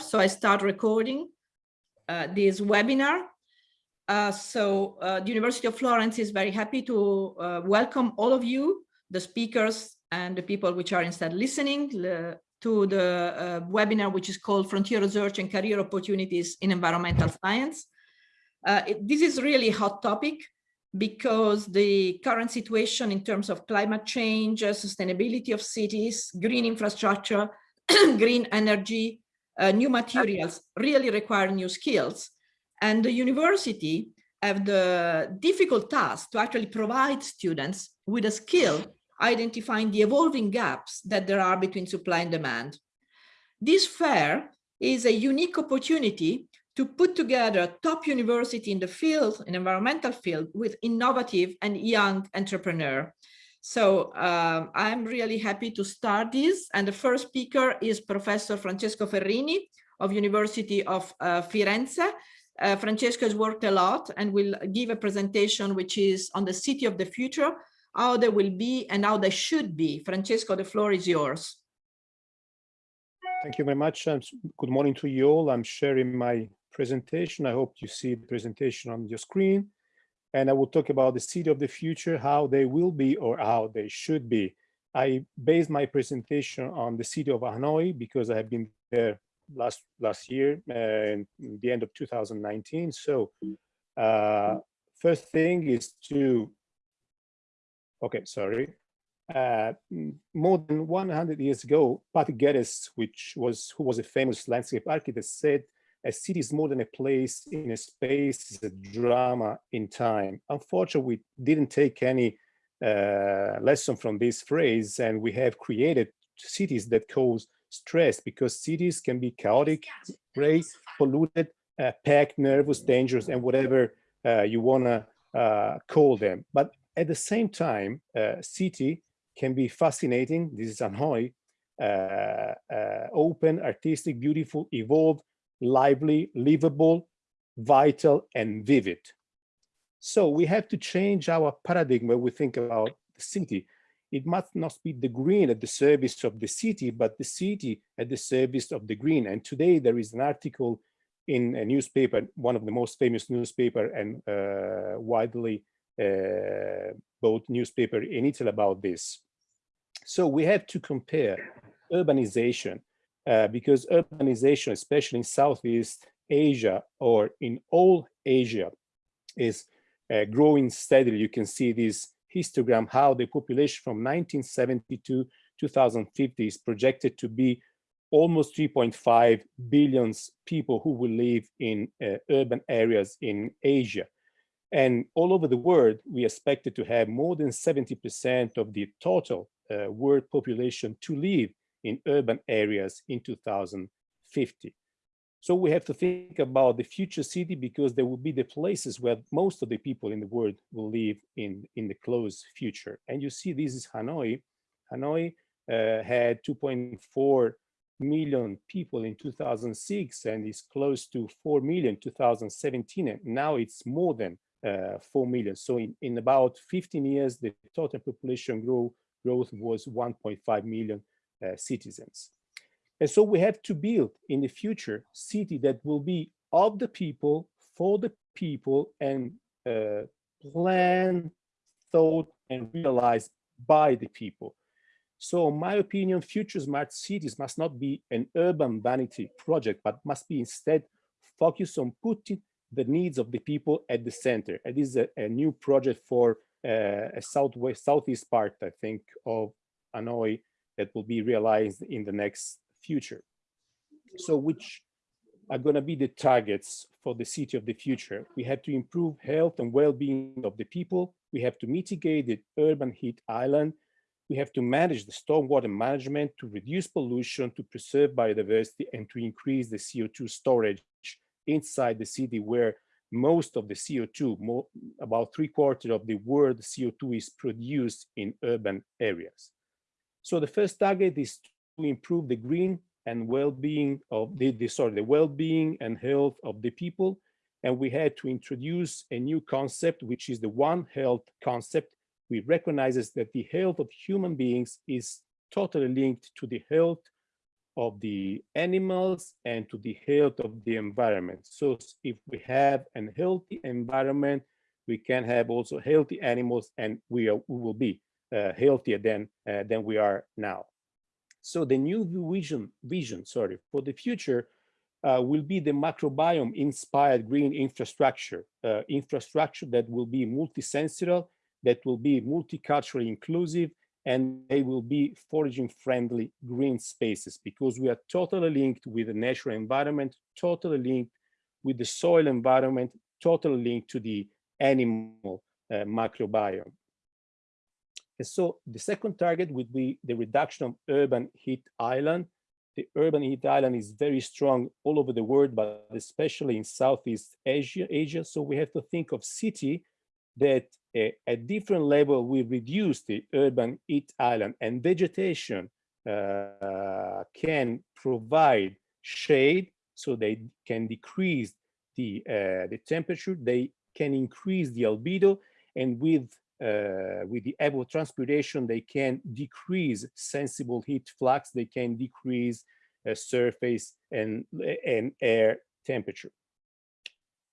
myself, so I start recording uh, this webinar. Uh, so uh, the University of Florence is very happy to uh, welcome all of you, the speakers and the people which are instead listening to the uh, webinar, which is called Frontier Research and Career Opportunities in Environmental Science. Uh, it, this is really hot topic because the current situation in terms of climate change, uh, sustainability of cities, green infrastructure, green energy, uh, new materials really require new skills. And the university have the difficult task to actually provide students with a skill identifying the evolving gaps that there are between supply and demand. This fair is a unique opportunity to put together top university in the field, in environmental field, with innovative and young entrepreneur. So um, I'm really happy to start this. And the first speaker is Professor Francesco Ferrini of University of uh, Firenze. Uh, Francesco has worked a lot and will give a presentation which is on the city of the future, how they will be and how they should be. Francesco, the floor is yours. Thank you very much. Um, good morning to you all. I'm sharing my presentation. I hope you see the presentation on your screen. And I will talk about the city of the future, how they will be or how they should be. I based my presentation on the city of Hanoi because I have been there last last year uh, the end of 2019. So uh, first thing is to, okay, sorry. Uh, more than 100 years ago, Patrick Geddes, which was who was a famous landscape architect, said a city is more than a place in a space, it's a drama in time. Unfortunately, we didn't take any uh, lesson from this phrase and we have created cities that cause stress because cities can be chaotic, gray, polluted, uh, packed, nervous, dangerous, and whatever uh, you want to uh, call them. But at the same time, uh, city can be fascinating. This is Hanoi, uh, uh, open, artistic, beautiful, evolved, lively, livable, vital, and vivid. So we have to change our paradigm when we think about the city. It must not be the green at the service of the city, but the city at the service of the green. And today there is an article in a newspaper, one of the most famous newspaper and uh, widely uh, both newspaper in Italy about this. So we have to compare urbanization uh, because urbanization, especially in Southeast Asia or in all Asia, is uh, growing steadily. You can see this histogram, how the population from 1970 to 2050 is projected to be almost 3.5 billion people who will live in uh, urban areas in Asia. And all over the world, we expected to have more than 70% of the total uh, world population to live in urban areas in 2050. So we have to think about the future city because there will be the places where most of the people in the world will live in, in the close future. And you see this is Hanoi. Hanoi uh, had 2.4 million people in 2006 and is close to 4 million 2017 and now it's more than uh, 4 million so in, in about 15 years the total population grow, growth was 1.5 million citizens. And so we have to build in the future city that will be of the people, for the people, and uh, planned, thought, and realized by the people. So in my opinion, future smart cities must not be an urban vanity project, but must be instead focused on putting the needs of the people at the center. And this is a, a new project for uh, a southwest, southeast part, I think, of Hanoi that will be realized in the next future. So which are going to be the targets for the city of the future? We have to improve health and well-being of the people. We have to mitigate the urban heat island. We have to manage the stormwater management to reduce pollution, to preserve biodiversity, and to increase the CO2 storage inside the city where most of the CO2, more, about three quarters of the world CO2 is produced in urban areas. So the first target is to improve the green and well-being of the, the sorry, the well-being and health of the people. And we had to introduce a new concept, which is the One Health concept. We recognizes that the health of human beings is totally linked to the health of the animals and to the health of the environment. So if we have a healthy environment, we can have also healthy animals and we, are, we will be healthier than, uh, than we are now. So the new vision, vision sorry, for the future uh, will be the microbiome inspired green infrastructure, uh, infrastructure that will be multisensorial, that will be multiculturally inclusive, and they will be foraging friendly green spaces because we are totally linked with the natural environment, totally linked with the soil environment, totally linked to the animal uh, microbiome. And so the second target would be the reduction of urban heat island. The urban heat island is very strong all over the world, but especially in Southeast Asia. Asia. So we have to think of city that uh, at different level we reduce the urban heat island and vegetation uh, can provide shade so they can decrease the uh, the temperature they can increase the albedo and with uh, with the evapotranspiration they can decrease sensible heat flux they can decrease uh, surface and and air temperature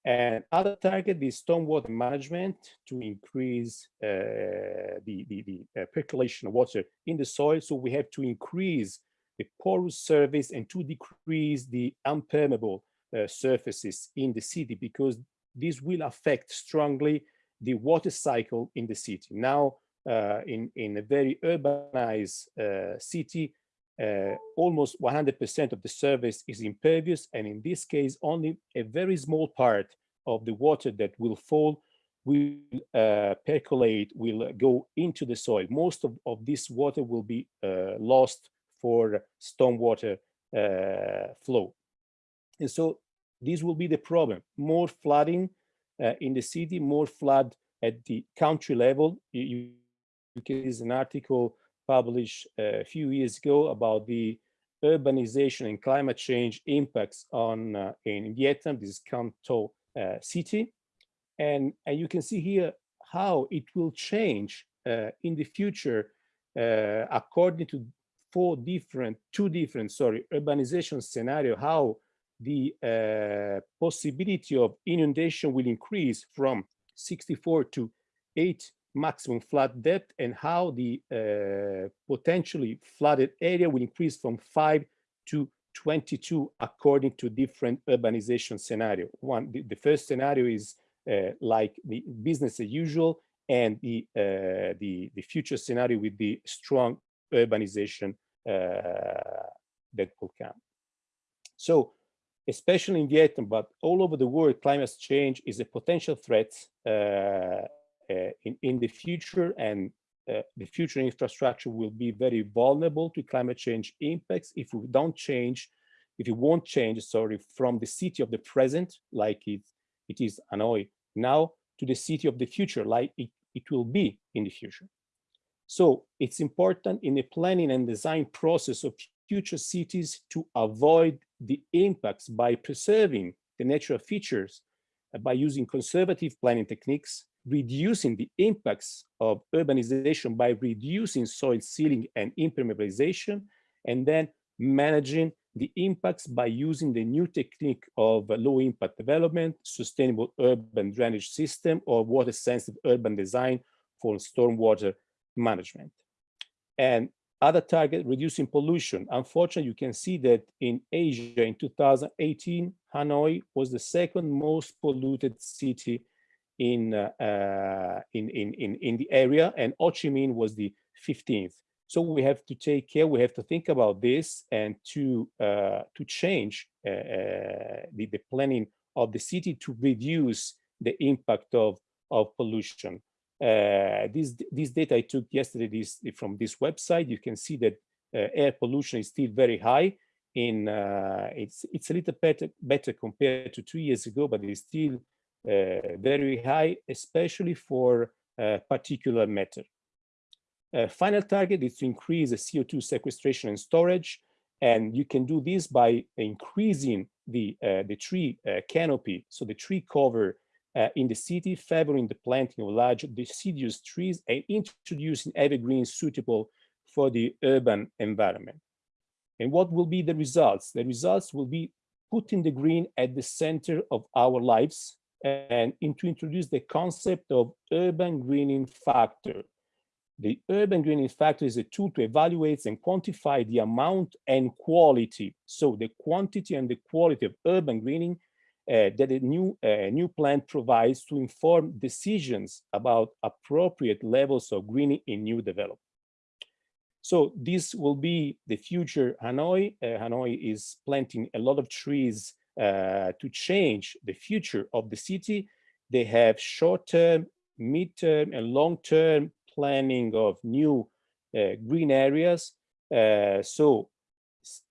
and other target is stormwater management to increase uh, the, the, the uh, percolation of water in the soil. So we have to increase the porous surface and to decrease the impermeable uh, surfaces in the city because this will affect strongly the water cycle in the city. Now, uh, in, in a very urbanized uh, city, uh, almost 100% of the surface is impervious, and in this case, only a very small part of the water that will fall will uh, percolate, will go into the soil. Most of, of this water will be uh, lost for stormwater uh, flow. And so this will be the problem. More flooding uh, in the city, more flood at the country level. You, you can see an article published uh, a few years ago about the urbanization and climate change impacts on uh, in Vietnam. This is Tho uh, city. And, and you can see here how it will change uh, in the future uh, according to four different, two different, sorry, urbanization scenario, how the uh, possibility of inundation will increase from 64 to 8 maximum flood depth and how the uh, potentially flooded area will increase from 5 to 22 according to different urbanization scenario. One, the, the first scenario is uh, like the business as usual and the, uh, the, the future scenario with the strong urbanization uh, that will come. So especially in Vietnam, but all over the world, climate change is a potential threat uh, uh, in, in the future and uh, the future infrastructure will be very vulnerable to climate change impacts if we don't change, if it won't change, sorry, from the city of the present, like it, it is Hanoi now, to the city of the future, like it, it will be in the future. So it's important in the planning and design process of future cities to avoid the impacts by preserving the natural features uh, by using conservative planning techniques reducing the impacts of urbanization by reducing soil sealing and impermeabilization, and then managing the impacts by using the new technique of low impact development, sustainable urban drainage system, or water sensitive urban design for stormwater management. And other target, reducing pollution. Unfortunately, you can see that in Asia in 2018, Hanoi was the second most polluted city in, uh, uh, in, in, in, in the area and Ho Chi Minh was the 15th. So we have to take care, we have to think about this and to, uh, to change uh, uh, the, the planning of the city to reduce the impact of, of pollution. Uh, this, this data I took yesterday this, from this website, you can see that air pollution is still very high in uh, it's it's a little better better compared to two years ago but it's still uh, very high, especially for uh, particulate matter. Uh, final target is to increase the CO2 sequestration and storage. And you can do this by increasing the, the tree canopy, so the tree cover uh, in the city, favoring the planting of large deciduous trees and introducing evergreens suitable for the urban environment. And what will be the results? The results will be putting the green at the center of our lives and to introduce the concept of urban greening factor. The urban greening factor is a tool to evaluate and quantify the amount and quality. So the quantity and the quality of urban greening that a new, uh, new plan provides to inform decisions about appropriate levels of greening in new development. So this will be the future Hanoi. Uh, Hanoi is planting a lot of trees uh, to change the future of the city. They have short-term, mid-term, and long-term planning of new uh, green areas. Uh, so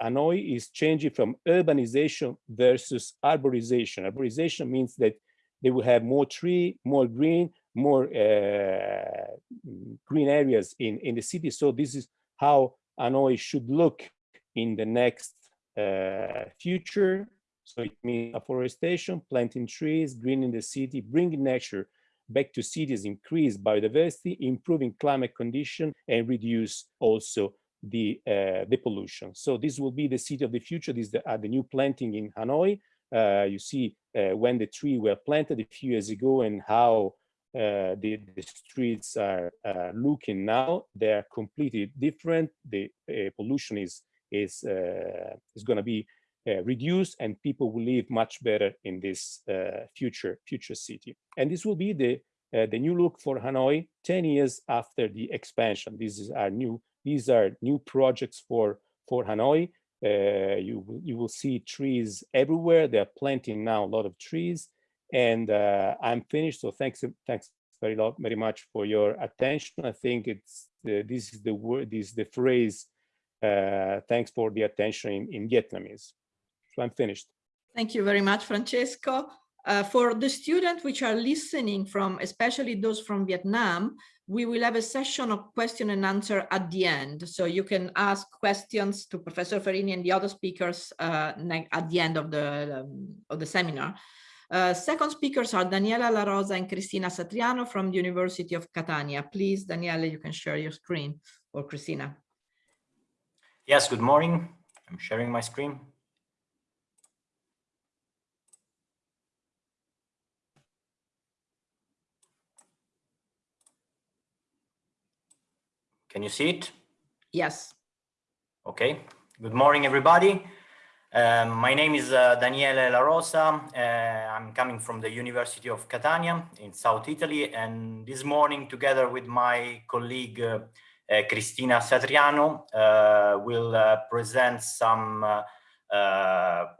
Hanoi is changing from urbanization versus arborization. Arborization means that they will have more tree, more green, more uh, green areas in, in the city. So this is how Hanoi should look in the next uh, future. So it means afforestation, planting trees, greening the city, bringing nature back to cities, increase biodiversity, improving climate condition, and reduce also the uh, the pollution. So this will be the city of the future. This is the, uh, the new planting in Hanoi. Uh, you see uh, when the tree were planted a few years ago and how uh, the, the, streets are uh, looking now. They are completely different. The pollution is is is going to be reduced, and people will live much better in this future future city. And this will be the the new look for Hanoi 10 years after the expansion. This is our new these are new projects for, for Hanoi. Uh, you, you will see trees everywhere. They're planting now a lot of trees. And uh, I'm finished, so thanks, thanks very, lot, very much for your attention. I think it's this is the word, this is the phrase, uh, thanks for the attention in, in Vietnamese. So I'm finished. Thank you very much, Francesco. Uh, for the students which are listening from, especially those from Vietnam, we will have a session of question and answer at the end. So you can ask questions to Professor Ferrini and the other speakers uh, at the end of the, um, of the seminar. Uh, second speakers are Daniela La Rosa and Cristina Satriano from the University of Catania. Please, Daniela, you can share your screen or Cristina. Yes, good morning. I'm sharing my screen. Can you see it? Yes. Okay. Good morning, everybody. Um, my name is uh, Daniele La Rosa. Uh, I'm coming from the University of Catania in South Italy. And this morning, together with my colleague, uh, uh Cristina Satriano, uh, will uh, present some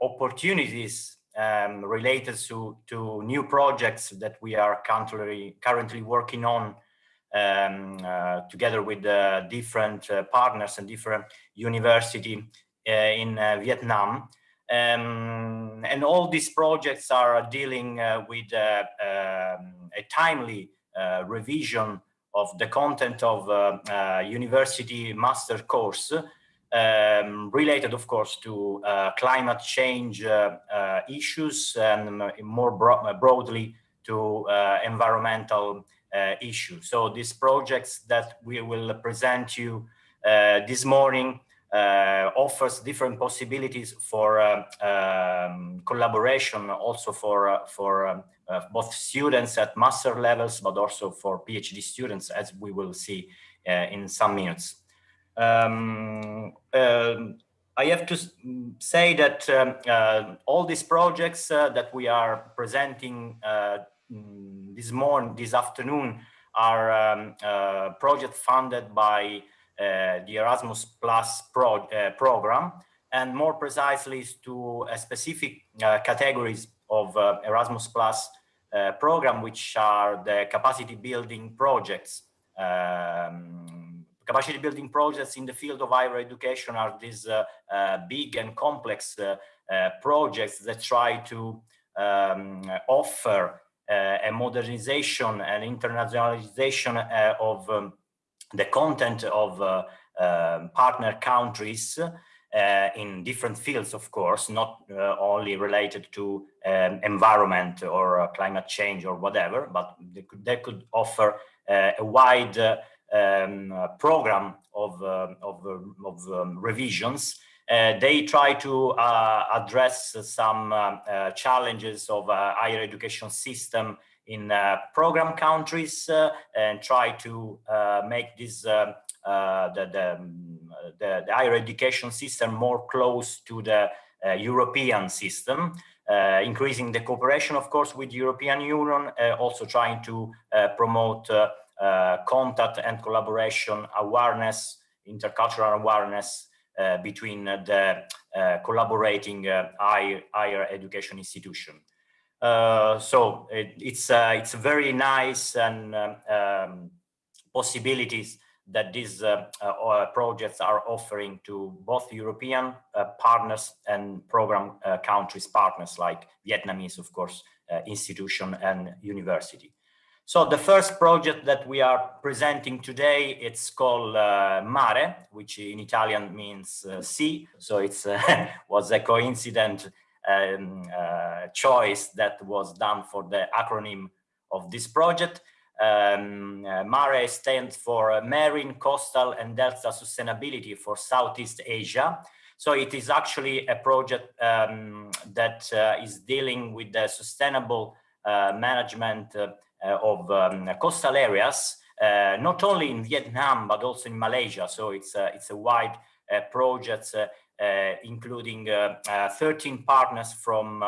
opportunities um, related to, to new projects that we are currently, currently working on um, uh, together with uh, different uh, partners and different university in Vietnam. Um, and all these projects are dealing with um, a timely revision of the content of uh, university master course um, related, of course, to uh, climate change uh, issues and more bro broadly to environmental uh, issue. So these projects that we will present you uh, this morning uh, offers different possibilities for um, collaboration also for, for um, uh, both students at master levels, but also for PhD students, as we will see uh, in some minutes. Um, um, I have to say that um, uh, all these projects that we are presenting Mm, this morning, this afternoon, are um, uh, project funded by uh, the Erasmus Plus pro uh, program, and more precisely to a specific uh, categories of uh, Erasmus Plus uh, program, which are the capacity building projects. Um, capacity building projects in the field of higher education are these big and complex projects that try to um, offer uh, a modernization and internationalization uh, of um, the content of uh, um, partner countries in different fields, of course, not only related to um, environment or climate change or whatever, but they could, they could offer a wide um, program of, of, of um, revisions Uh, they try to uh, address some uh, uh challenges of uh, higher education system in uh, program countries and try to make this the, the, um, the, the, higher education system more close to the European system. increasing the cooperation, of course, with European Union, also trying to promote contact and collaboration awareness, intercultural awareness uh, between the uh, collaborating higher, uh, higher education institution. so it, it's it's very nice and um, possibilities that these uh, uh, projects are offering to both European uh, partners and program countries partners like Vietnamese, of course, institution and university. So the first project that we are presenting today, it's called uh, Mare, which in Italian means uh, sea. So it uh, was a coincident um, uh, choice that was done for the acronym of this project. Um, uh, Mare stands for Marine, Coastal and Delta Sustainability for Southeast Asia. So it is actually a project um, that uh, is dealing with the sustainable management of um, coastal areas, uh, not only in Vietnam, but also in Malaysia. So it's, it's a wide uh, project uh, including uh, uh, 13 partners from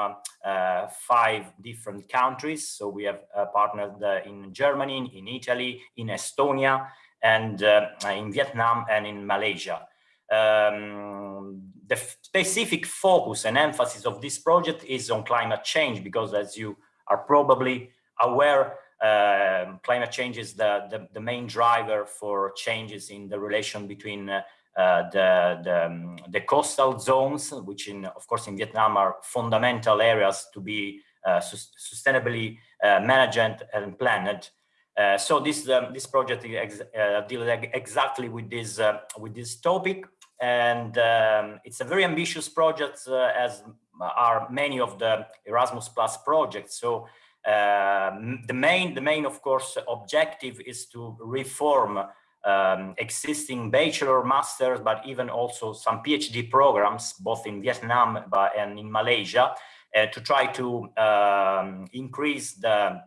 five different countries. So we have partners in Germany, in Italy, in Estonia, and in Vietnam and in Malaysia. Um, the specific focus and emphasis of this project is on climate change because as you are probably aware, uh, climate change is the, the, the, main driver for changes in the relation between uh, uh, the, the, um, the, coastal zones, which in, of course, in Vietnam are fundamental areas to be uh, sustainably uh, managed and planned. Uh, so this um, this project ex deals exactly with this with this topic, and um, it's a very ambitious project, as are many of the Erasmus Plus projects. So um, the main, the main, of course, objective is to reform um, existing bachelor, masters, but even also some PhD programs, both in Vietnam and in Malaysia, uh, to try to um, increase the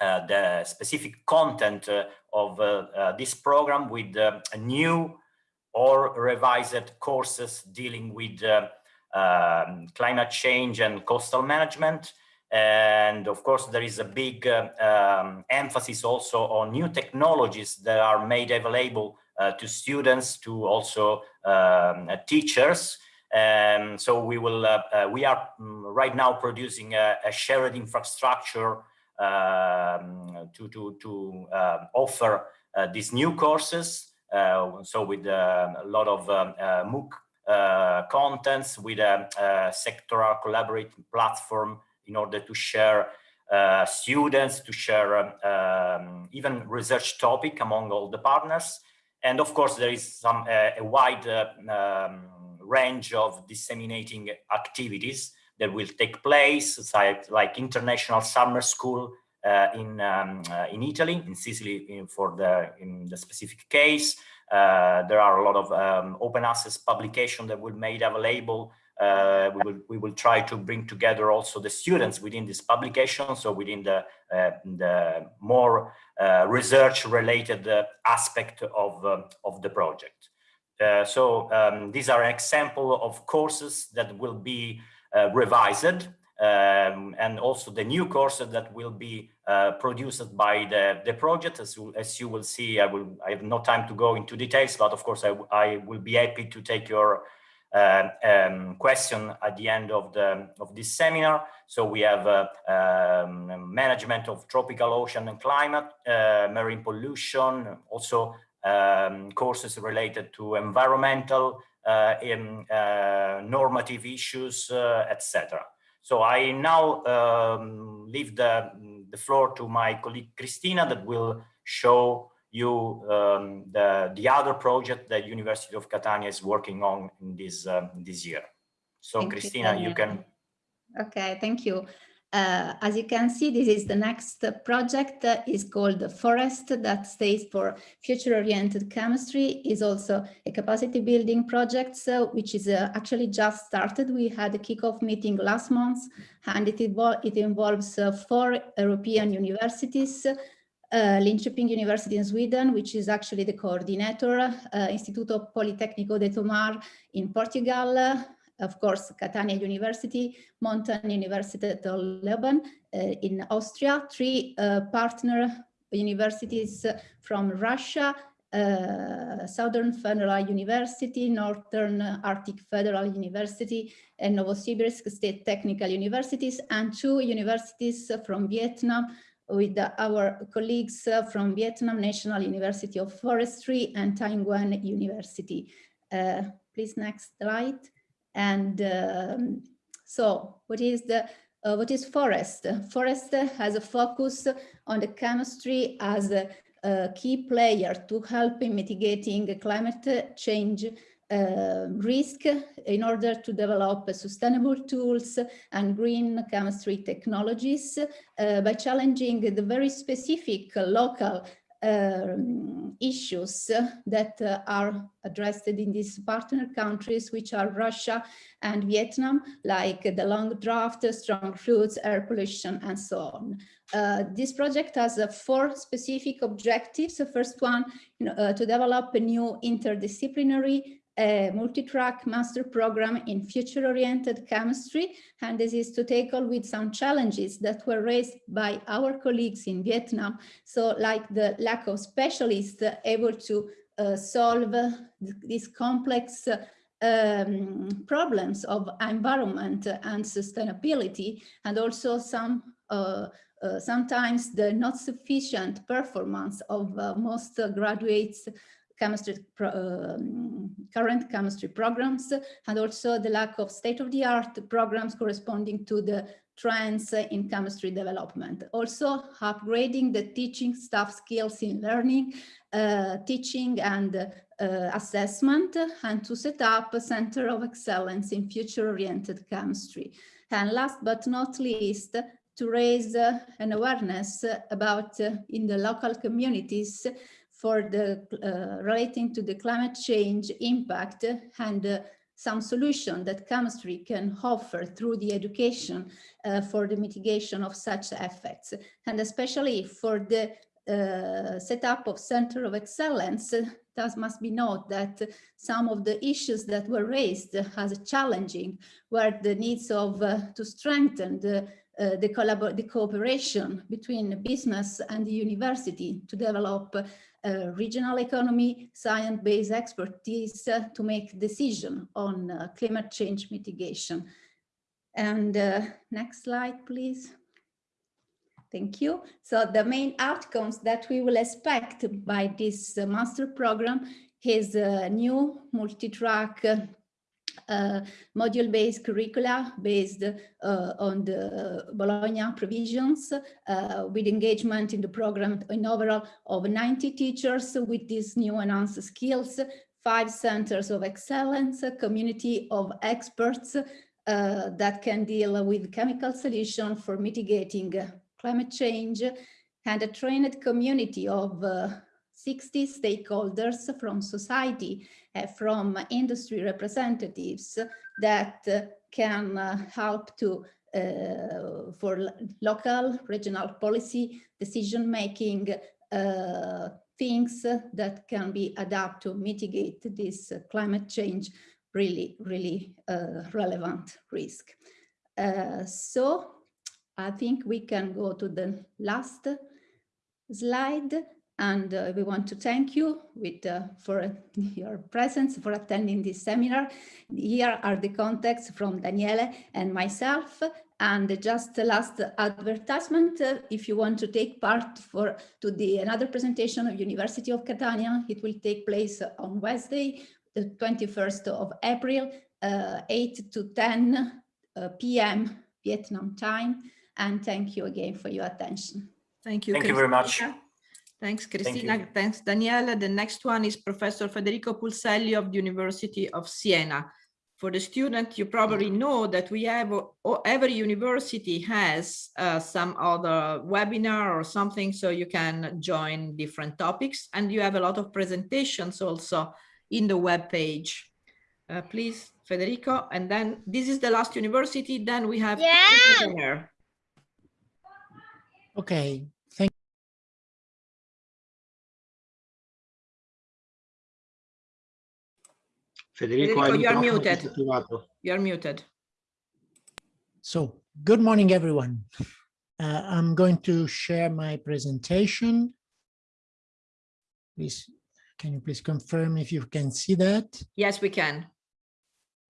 uh, the specific content uh, of uh, uh, this program with uh, new or revised courses dealing with um, climate change and coastal management, and of course, there is a big uh, um, emphasis also on new technologies that are made available uh, to students, to also um, uh, teachers. And so we will, uh, uh, we are mm, right now producing a, a shared infrastructure um, to, to, to um, offer uh, these new courses. so with a lot of um, MOOC contents, with a, a sectoral collaborating platform in order to share uh, students, to share um, um, even research topic among all the partners. And of course, there is some uh, a wide uh, um, range of disseminating activities that will take place, like, like international summer school uh, in um, uh, in Italy, in Sicily, in, for the in the specific case. Uh, there are a lot of um, open access publication that will made available uh, we will we will try to bring together also the students within this publication, so within the uh, the more uh, research related uh, aspect of um, of the project. Uh, so um, these are an example of courses that will be revised. Um, and also the new courses that will be produced by the, the project. As as you will see, I will I have no time to go into details, but of course I, I will be happy to take your uh, um, question at the end of the of this seminar. So we have uh, um, management of tropical ocean and climate, uh, marine pollution, also um, courses related to environmental uh, in, uh, normative issues, etc. So I now um, leave the, the floor to my colleague Cristina that will show you um, the, the other project that University of Catania is working on in this, um, this year. So thank Cristina, you, you, can. Okay, thank you. Uh, as you can see, this is the next project uh, is called Forest that stays for future-oriented chemistry is also a capacity building project, so, which is uh, actually just started. We had a kickoff meeting last month and it, it involves uh, four European universities, uh, Linköping University in Sweden, which is actually the coordinator, uh, Instituto Politecnico de Tomar in Portugal, of course, Catania University, Montan Leoben uh, in Austria, three uh, partner universities from Russia, uh, Southern Federal University, Northern Arctic Federal University, and Novosibirsk State Technical Universities, and two universities from Vietnam with our colleagues from Vietnam National University of Forestry and Nguyen University. Uh, please next slide. And um, so what is the uh, what is forest? Forest has a focus on the chemistry as a, a key player to help in mitigating climate change uh, risk in order to develop sustainable tools and green chemistry technologies uh, by challenging the very specific local um, issues that uh, are addressed in these partner countries, which are Russia and Vietnam, like the long draft, strong floods, air pollution, and so on. Uh, this project has uh, four specific objectives. The first one, you know, uh, to develop a new interdisciplinary a multi-track master program in future-oriented chemistry, and this is to tackle with some challenges that were raised by our colleagues in Vietnam. So like the lack of specialists able to uh, solve uh, these complex uh, um, problems of environment and sustainability, and also some uh, uh, sometimes the not sufficient performance of uh, most graduates chemistry um, current chemistry programs and also the lack of state-of-the-art programs corresponding to the trends in chemistry development. Also upgrading the teaching staff skills in learning, uh, teaching and uh, assessment and to set up a center of excellence in future-oriented chemistry. And last but not least, to raise uh, an awareness about uh, in the local communities for the uh, relating to the climate change impact and uh, some solution that chemistry can offer through the education uh, for the mitigation of such effects. And especially for the uh, setup of center of excellence thus must be noted that some of the issues that were raised as challenging were the needs of uh, to strengthen the uh, the, the, cooperation between business and the university to develop uh, regional economy, science-based expertise uh, to make decision on uh, climate change mitigation. And uh, next slide, please. Thank you. So the main outcomes that we will expect by this uh, master program is a new multi-track uh, module-based curricula based uh, on the Bologna provisions uh, with engagement in the program in overall of 90 teachers with these new enhanced skills, five centers of excellence, a community of experts uh, that can deal with chemical solution for mitigating climate change and a trained community of uh, 60 stakeholders from society, uh, from industry representatives that uh, can uh, help to uh, for local regional policy decision making uh, things that can be adapted to mitigate this climate change really, really uh, relevant risk. so I think we can go to the last slide and uh, we want to thank you with, uh, for your presence, for attending this seminar. Here are the contacts from Daniele and myself. And just the last advertisement, uh, if you want to take part for to the another presentation of University of Catania, it will take place on Wednesday, the 21st of April, uh, 8 to 10 uh, p.m. Vietnam time. And thank you again for your attention. Thank you. Thank you very much. Thanks, Cristina. Thank Thanks, Daniela. The next one is Professor Federico Pulselli of the University of Siena. for the student, you probably know that we have, or every university has uh, some other webinar or something, so you can join different topics. And you have a lot of presentations also in the web page. Uh, please, Federico. And then this is the last university. Then we have Yeah. Okay, Federico, Federico, you are muted. You're muted. So, good morning, everyone. Uh, I'm going to share my presentation. Please, can you please confirm if you can see that? Yes, we can.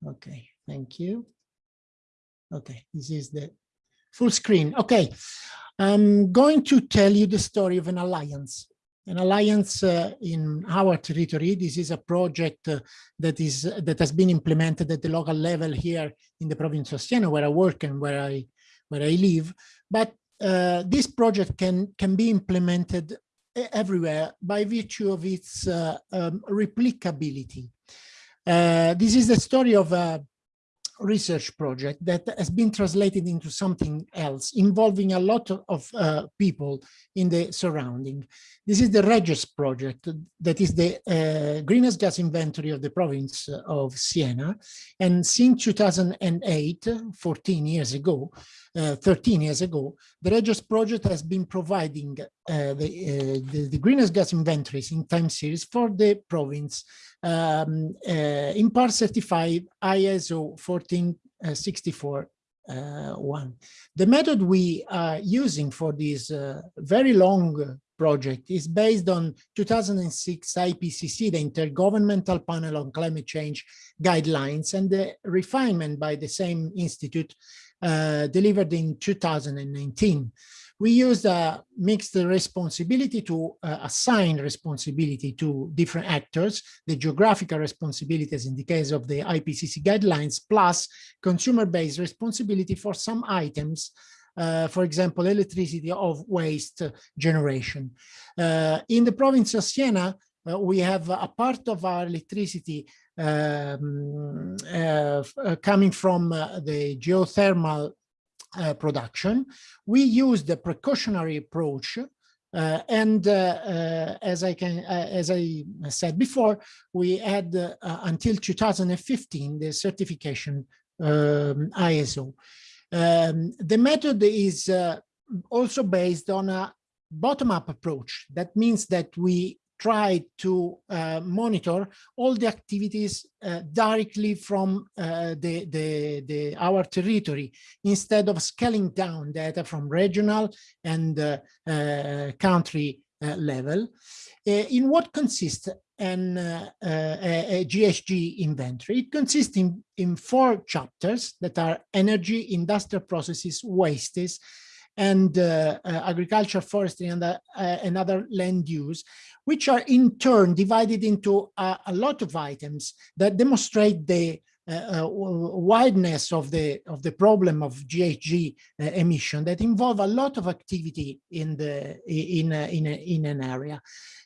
Okay, thank you. Okay, this is the full screen. Okay, I'm going to tell you the story of an alliance. An alliance uh, in our territory. This is a project uh, that is that has been implemented at the local level here in the province of Siena, where I work and where I where I live. But uh, this project can can be implemented everywhere by virtue of its uh, um, replicability. Uh, this is the story of a research project that has been translated into something else involving a lot of, uh, people in the surrounding. This is the Regis project that is the uh, greenhouse gas inventory of the province of Siena. And since 2008, 14 years ago, uh, 13 years ago, the Regis project has been providing uh, the, uh, the, the greenhouse gas inventories in time series for the province um, uh, in part certified ISO 1464 uh, one. The method we are using for this uh, very long project is based on 2006 IPCC, the Intergovernmental Panel on Climate Change guidelines, and the refinement by the same institute uh, delivered in 2019 we used a mixed responsibility to uh, assign responsibility to different actors, the geographical responsibilities in the case of the IPCC guidelines, plus consumer-based responsibility for some items, uh, for example, electricity of waste generation. Uh, in the province of Siena, uh, we have a part of our electricity um, uh, coming from uh, the geothermal uh, production. We use the precautionary approach uh, and uh, uh, as I can, uh, as I said before, we had until 2015 the certification um, ISO. Um, the method is also based on a bottom-up approach. That means that we try to uh, monitor all the activities uh, directly from uh, the, the, the, our territory instead of scaling down data from regional and country level. in what consists an uh, a, a, GHG inventory. It consists in, in four chapters that are energy, industrial processes, wastes, and uh, uh, agriculture, forestry, and uh, another land use, which are in turn divided into a lot of items that demonstrate the uh, uh, wideness of the of the problem of GHG uh, emission that involve a lot of activity in the in in in an area.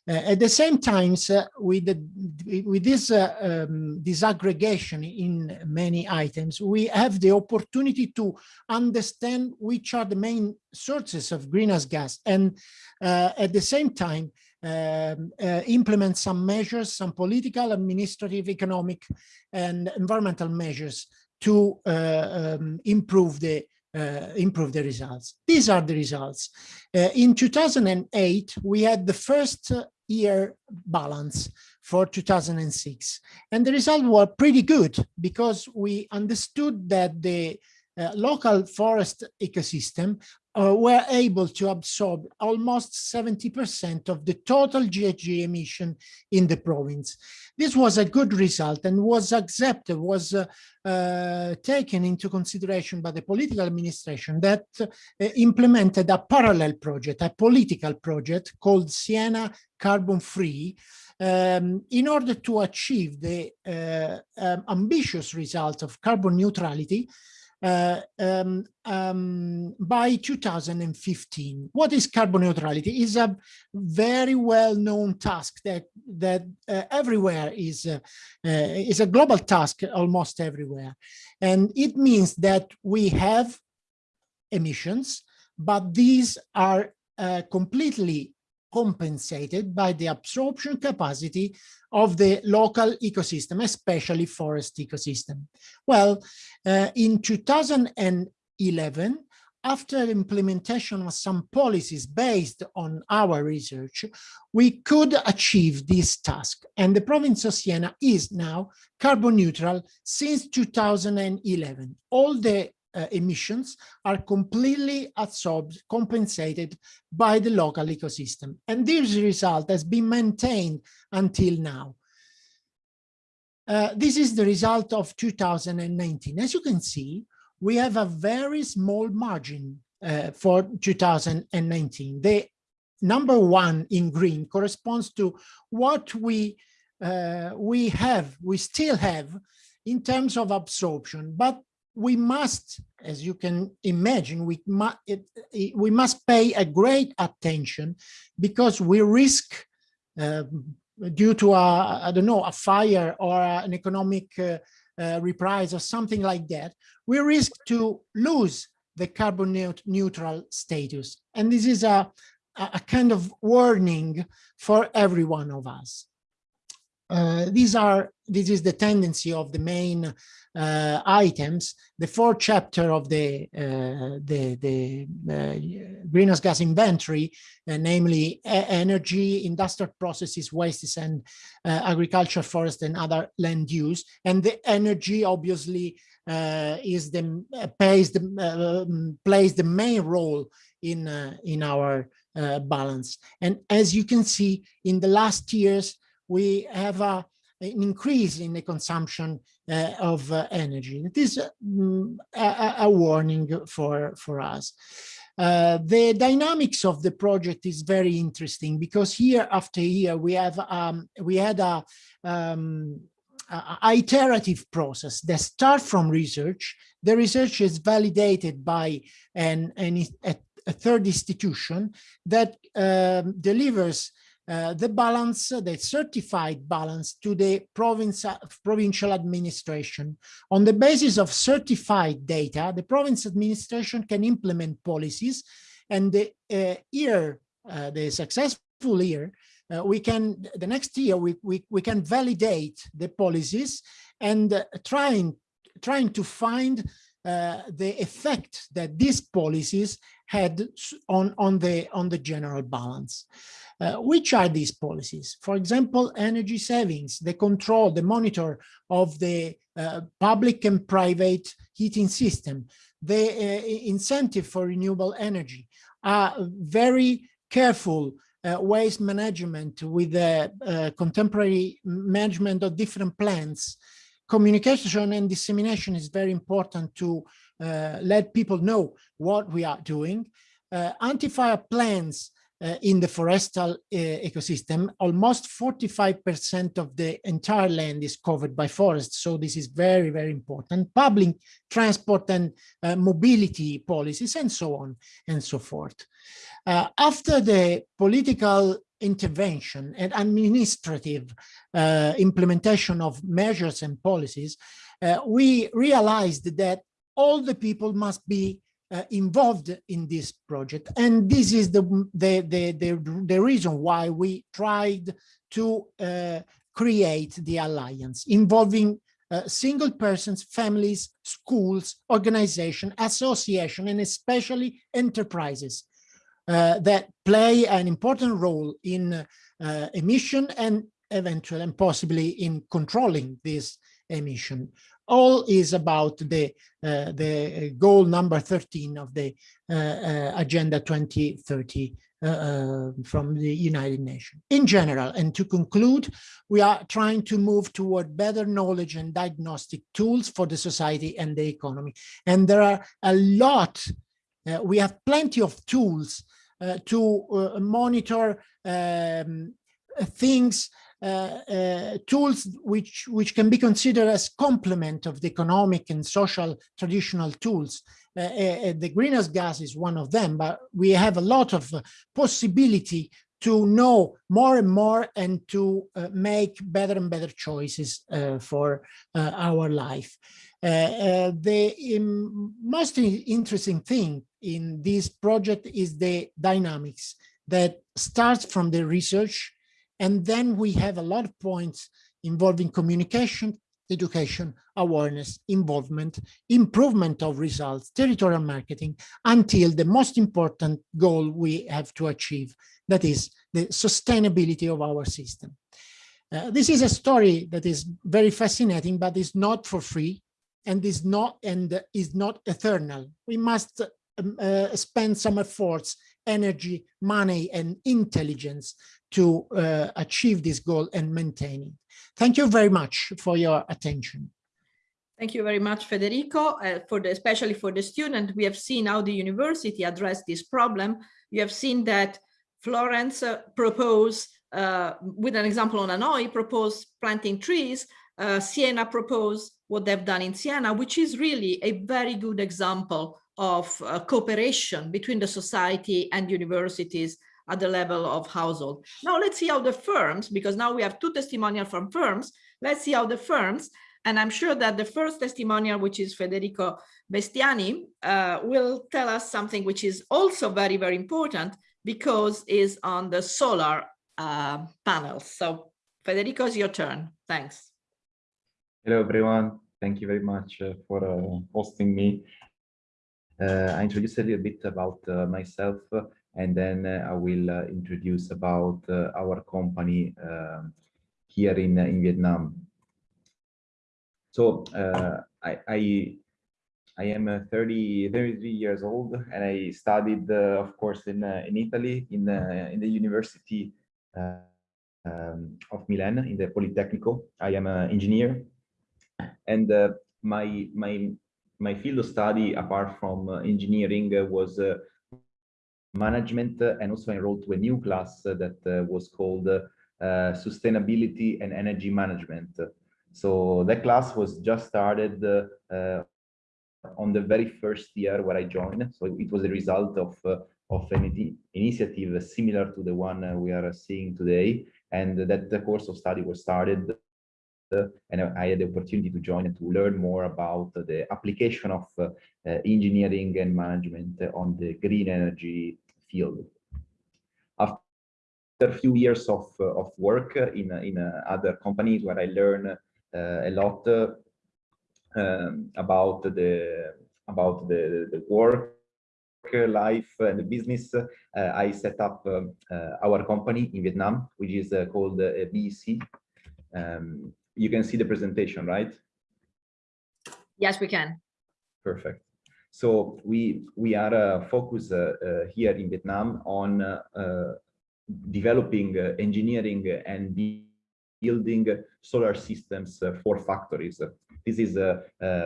at the same time, with the, with this um, disaggregation in many items, we have the opportunity to understand which are the main sources of greenhouse gas, and at the same time um, uh, implement some measures, some political, administrative, economic, and environmental measures to uh, um, improve the uh, improve the results. These are the results. Uh, in 2008, we had the first year balance for 2006, and the results were pretty good because we understood that the uh, local forest ecosystem uh, were able to absorb almost 70% of the total GHG emission in the province. This was a good result and was accepted, was uh, uh, taken into consideration by the political administration that uh, implemented a parallel project, a political project called Siena Carbon Free, um, in order to achieve the uh, um, ambitious result of carbon neutrality uh, um, um, by 2015. What is carbon neutrality? is a very well-known task that that uh, everywhere is uh, uh, is a global task almost everywhere, and it means that we have emissions, but these are uh, completely compensated by the absorption capacity of the local ecosystem, especially forest ecosystem. Well, uh, in 2011, after implementation of some policies based on our research, we could achieve this task. And the province of Siena is now carbon neutral since 2011. All the uh, emissions are completely absorbed, compensated by the local ecosystem. And this result has been maintained until now. Uh, this is the result of 2019. As you can see, we have a very small margin uh, for 2019. The number one in green corresponds to what we uh, we have, we still have in terms of absorption, but we must, as you can imagine, we, mu it, it, we must pay a great attention because we risk uh, due to a, I don't know, a fire or an economic uh, uh, reprise or something like that, we risk to lose the carbon neutral status. And this is a, a kind of warning for every one of us. Uh, these are this is the tendency of the main uh, items. The fourth chapter of the uh, the, the uh, greenhouse gas inventory, uh, namely energy, industrial processes, wastes, and uh, agriculture, forest, and other land use. And the energy obviously is the plays the um, plays the main role in in our balance. And as you can see, in the last years we have a, an increase in the consumption of uh, energy. It is um, a, a, warning for, for us. Uh, the dynamics of the project is very interesting because year after year we have um, we had a, um, a, iterative process that start from research. The research is validated by an, an a, a third institution that um, delivers uh, the balance, the certified balance to the province, provincial administration. On the basis of certified data, the province administration can implement policies and the uh, year, uh, the successful year, uh, we can, the next year, we, we, we can validate the policies and uh, trying, trying to find the effect that these policies had on, on, the, on the general balance. Uh, which are these policies? For example, energy savings, the control, the monitor of the uh, public and private heating system, the uh, incentive for renewable energy, are very careful uh, waste management with the uh, contemporary management of different plants. Communication and dissemination is very important to uh, let people know what we are doing. anti-fire plans uh, in the forestal uh, ecosystem, almost 45% of the entire land is covered by forests. So this is very, very important. Public transport and uh, mobility policies and so on and so forth. Uh, after the political intervention and administrative uh, implementation of measures and policies, uh, we realized that all the people must be uh, involved in this project. And this is the, the, the, the, the reason why we tried to uh, create the alliance involving uh, single persons, families, schools, organization, association, and especially enterprises uh, that play an important role in uh, emission and eventually and possibly in controlling this emission all is about the uh, the goal number 13 of the uh, uh, agenda 2030 uh, uh, from the United Nations. In general, and to conclude, we are trying to move toward better knowledge and diagnostic tools for the society and the economy. And there are a lot, uh, we have plenty of tools to monitor um, things uh, uh, tools which, which can be considered as complement of the economic and social traditional tools. Uh, uh, the greenhouse gas is one of them, but we have a lot of uh, possibility to know more and more and to uh, make better and better choices uh, for uh, our life. the um, most interesting thing in this project is the dynamics that starts from the research and then we have a lot of points involving communication, education, awareness, involvement, improvement of results, territorial marketing, until the most important goal we have to achieve, that is the sustainability of our system. Uh, this is a story that is very fascinating, but is not for free and is not and is not eternal. We must um, uh, spend some efforts, energy, money, and intelligence to uh, achieve this goal and maintain it. Thank you very much for your attention. Thank you very much, Federico, uh, for the, especially for the student. We have seen how the university addressed this problem. You have seen that Florence uh, proposed, uh, with an example on Hanoi, proposed planting trees. Uh, Siena proposed what they've done in Siena, which is really a very good example of uh, cooperation between the society and universities at the level of household. Now let's see how the firms, because now we have two testimonial from firms, let's see how the firms, and I'm sure that the first testimonial, which is Federico Bestiani, uh, will tell us something which is also very, very important because is on the solar uh, panels. So Federico, it's your turn. Thanks. Hello, everyone. Thank you very much uh, for uh, hosting me. Uh, I introduce a little bit about uh, myself and then uh, I will uh, introduce about uh, our company um, here in, in Vietnam. So I, I, I am 30, 33 years old and I studied, of course, in, in Italy, in, in the University um, of Milan, in the Politecnico. I am an engineer and my, my, my field of study, apart from uh, engineering, uh, was uh, management and also enrolled to a new class that uh, was called uh, sustainability and energy management. So that class was just started uh, on the very first year where I joined. So it was a result of of an initiative similar to the one we are seeing today, and that the course of study was started uh, and I had the opportunity to join and to learn more about the application of uh, engineering and management on the green energy field. After a few years of, of work in, in other companies where I learned a lot um, about the about the, the work life and the business, uh, I set up um, uh, our company in Vietnam, which is uh, called BEC. Um, you can see the presentation, right? Yes, we can. Perfect. So we we are uh, focused uh, uh, here in Vietnam on uh, uh, developing uh, engineering and building solar systems for factories. This is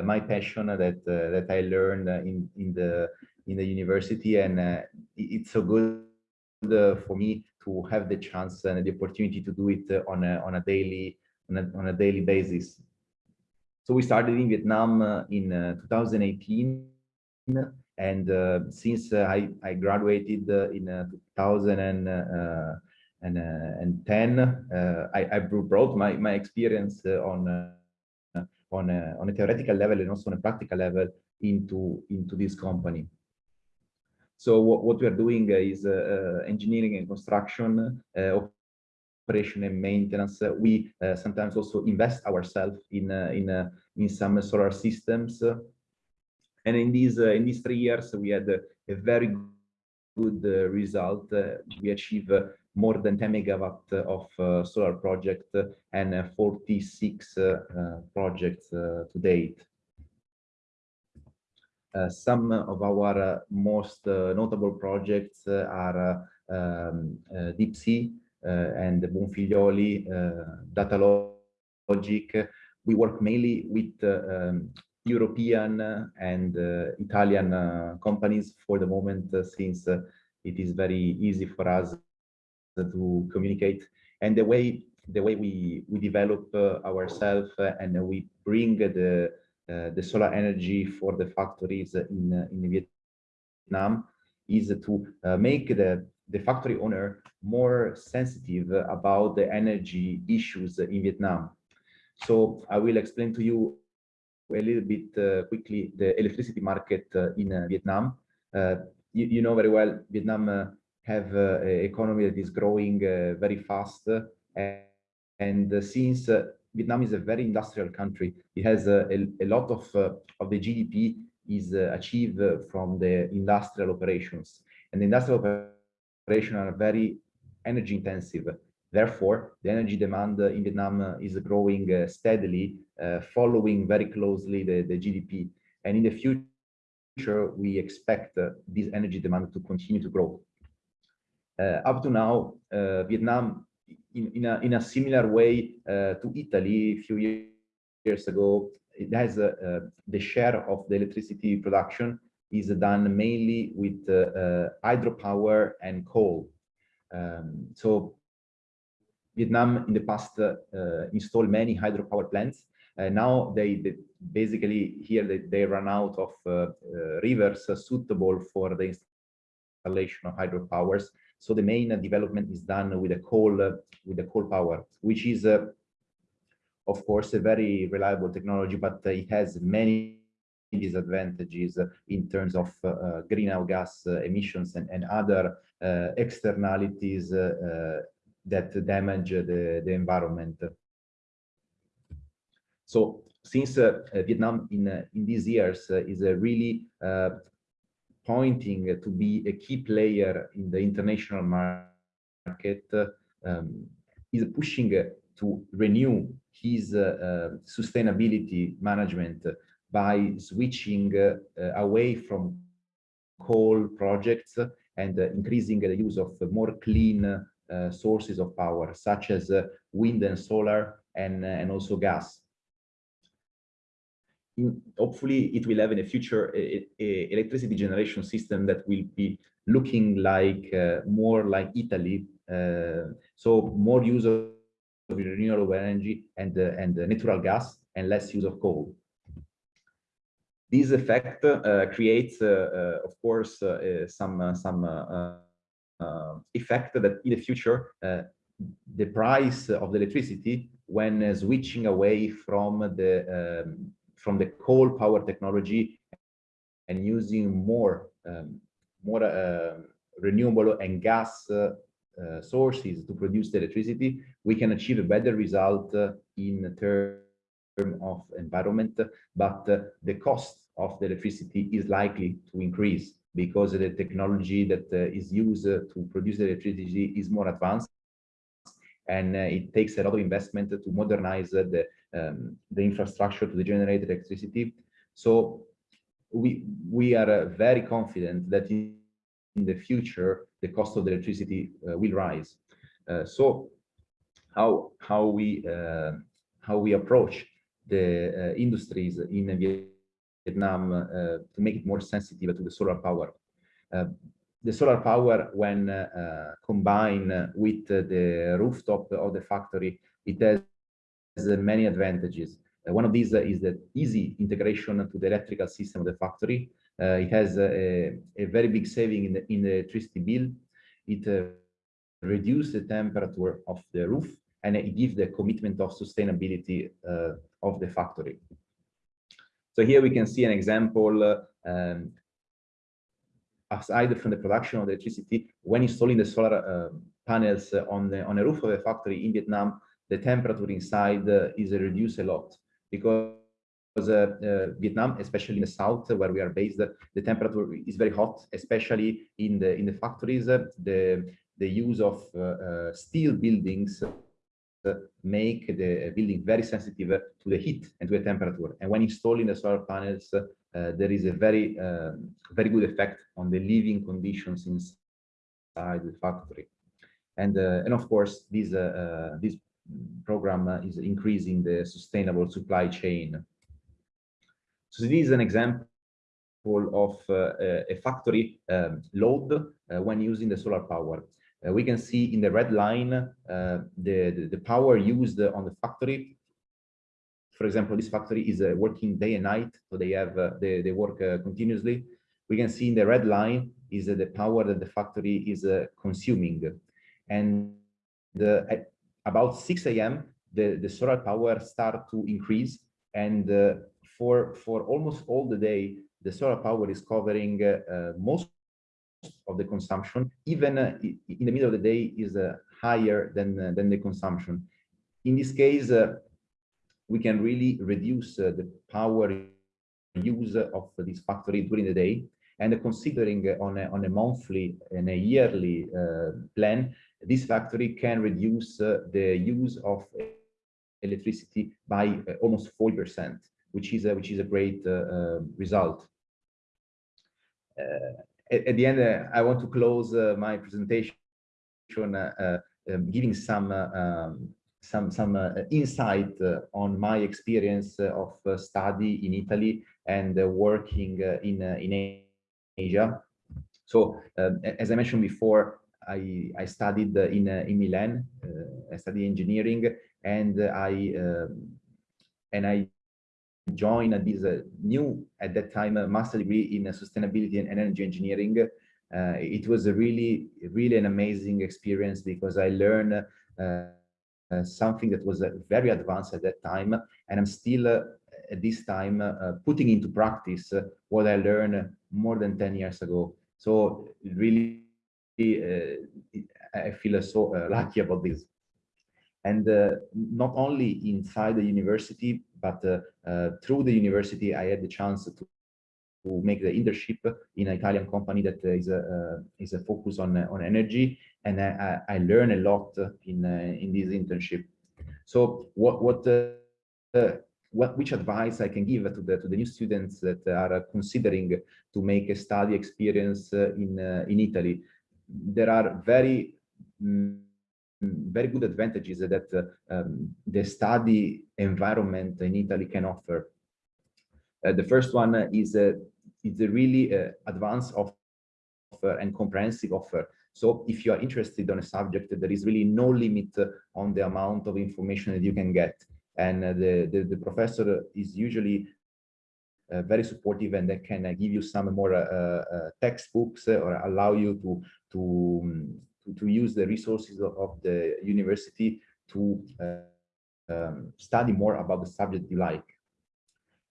my passion that that I learned in in the in the university, and it's so good for me to have the chance and the opportunity to do it on a on a daily on a, on a daily basis. So we started in Vietnam uh, in uh, 2018 and uh, since uh, I, I graduated uh, in 2010, I, I brought my, my experience on on a, on a theoretical level and also on a practical level into into this company. So what, what we are doing is uh, engineering and construction, uh, operation and maintenance. Uh, we sometimes also invest ourselves in in in some solar systems and in these uh, in these three years, we had a, very good uh, result. Uh, we achieved more than 10 megawatt of solar project and 46 projects to date. Uh, some of our uh, most uh, notable projects are um, Deep Sea Eh, and Bonfiglioli, eh, Data Logic. We work mainly with um, European and uh, Italian companies for the moment, since it is very easy for us to communicate. And the way the way we we develop ourselves and we bring the uh, the solar energy for the factories in in Vietnam is to uh, make the the factory owner more sensitive about the energy issues in Vietnam. So I will explain to you a little bit uh, quickly the electricity market uh, in uh, Vietnam. Uh, you, you, know very well, Vietnam uh, have uh, an economy that is growing very fast. and, and since Vietnam is a very industrial country, it has a, a lot of, of the GDP is achieved from the industrial operations. And the industrial operations are very energy intensive. Therefore, the energy demand in Vietnam is growing uh, steadily, uh, following very closely the, the GDP. And in the future, we expect uh, this energy demand to continue to grow. up to now, Vietnam, in, in, a, in a similar way to Italy a few years ago, it has the share of the electricity production is done mainly with uh, hydropower and coal. Um, so Vietnam in the past uh, installed many hydropower plants. Uh, now they, they, basically here they, they run out of uh, uh, rivers suitable for the installation of hydropowers. So the main development is done with a coal with the coal power, which is of course a very reliable technology, but it has many disadvantages in terms of uh, greenhouse gas emissions and, and other uh, externalities uh, that damage the, the environment. So since uh, Vietnam in, uh, in these years uh, is really pointing to be a key player in the international market, um, is pushing to renew his sustainability management by switching away from coal projects and increasing the use of more clean uh, sources of power, such as uh, wind and solar and, uh, and also gas. In, hopefully, it will have in the future a, a electricity generation system that will be looking like more like Italy. so more use of renewable energy and, and natural gas and less use of coal. This effect uh, creates, uh, uh, of course, some some effect that in the future the price of the electricity when switching away from the um, from the coal power technology and using more um, more uh, renewable and gas uh, uh, sources to produce the electricity, we can achieve a better result in terms of environment, but the cost of the electricity is likely to increase because the technology that uh, is used uh, to produce electricity is more advanced. And uh, it takes a lot of investment to modernize the um, the infrastructure to generate electricity. So we we are very confident that in, the future the cost of the electricity will rise. So how how we how we approach the industries in Vietnam uh, to make it more sensitive to the solar power. Uh, the solar power, when uh, combined with the rooftop of the factory, it has many advantages. one of these is the easy integration to the electrical system of the factory. it has a, a, very big saving in the, in the electricity bill. It reduces the temperature of the roof and it gives the commitment of sustainability uh, of the factory. So here we can see an example um, aside from the production of electricity, when installing the solar uh, panels on the on a roof of a factory in Vietnam, the temperature inside uh, is reduced a lot because uh, uh, Vietnam, especially in the south where we are based, the temperature is very hot, especially in the in the factories. the the use of uh, uh, steel buildings make the building very sensitive to the heat and to the temperature. And when installing the solar panels, uh, there is a very, uh, very good effect on the living conditions inside the factory. And, uh, and of course, this, this program is increasing the sustainable supply chain. So this is an example of uh, a factory um, load uh, when using the solar power. Uh, we can see in the red line uh, the, the, the power used on the factory. For example, this factory is uh, working day and night, so they have uh, they, they work uh, continuously. We can see in the red line is the power that the factory is consuming, and the, at about 6 a.m. the the solar power start to increase, and for for almost all the day the solar power is covering most of the consumption, even uh, in the middle of the day, is uh, higher than, uh, than the consumption. In this case, we can really reduce the power use of this factory during the day. And considering on a, on a monthly and a yearly plan, this factory can reduce the use of electricity by almost 40%, which is a, which is a great result. Uh, at, at the end, uh, I want to close uh, my presentation uh, um, giving some um, some some insight on my experience of study in Italy and working in in Asia. So, um, as I mentioned before, I, I studied in, in Milan, I studied engineering, and I um, and I join this uh, new, at that time, uh, master degree in uh, sustainability and energy engineering. Uh, it was a really, really an amazing experience because I learned uh, uh, something that was very advanced at that time. And I'm still at this time putting into practice what I learned more than 10 years ago. So really, I feel so lucky about this and uh, not only inside the university, but uh, uh, through the university, I had the chance to, make the internship in an Italian company that is a is a focus on on energy, and I, I learned a lot in in this internship. So what what what which advice I can give to the to the new students that are considering to make a study experience in in Italy? There are very mm, very good advantages that uh, um, the study environment in Italy can offer. Uh, the first one is uh, it's a really uh, advanced offer and comprehensive offer. So if you are interested on a subject, there is really no limit on the amount of information that you can get. And uh, the, the, the, professor is usually uh, very supportive and they can uh, give you some more textbooks or allow you to, to um, to, to use the resources of, of the university to uh, um, study more about the subject you like.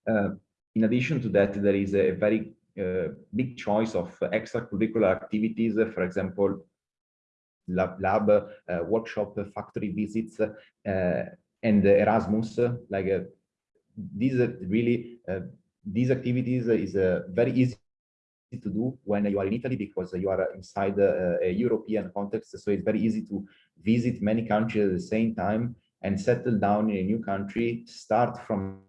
Uh, in addition to that, there is a very uh, big choice of extracurricular activities, for example, lab, lab uh, workshop, factory visits, uh, and Erasmus. Like uh, these really, these activities is very easy to do when you are in Italy because you are inside a, a European context. So it's very easy to visit many countries at the same time and settle down in a new country, start from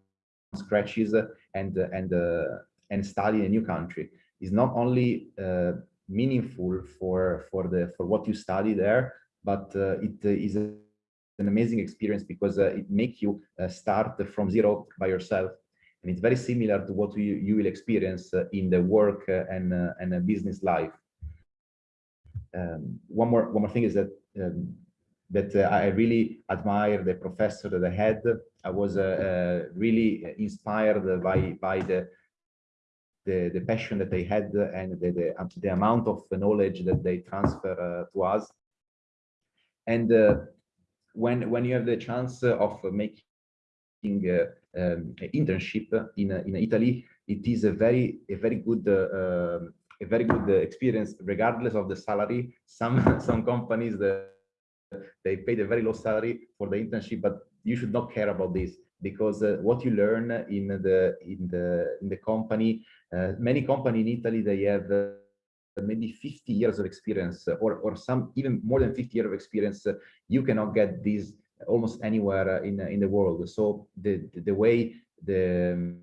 scratches and and uh, and study in a new country. Is not only uh, meaningful for for the for what you study there, but uh, it is an amazing experience because uh, it makes you uh, start from zero by yourself and it's very similar to what you, you will experience uh, in the work uh, and uh, and business life. Um, one more one more thing is that um, that uh, I really admire the professor that I had. I was uh, uh, really inspired by by the, the the passion that they had and the the, um, the amount of knowledge that they transfer to us. And when when you have the chance of making um, internship in in Italy, it is a very a very good uh, um, a very good experience, regardless of the salary. Some some companies the, they paid a very low salary for the internship, but you should not care about this because uh, what you learn in the in the in the company, uh, many companies in Italy they have uh, maybe 50 years of experience or or some even more than 50 years of experience. you cannot get this almost anywhere uh, in in the world. So the the way the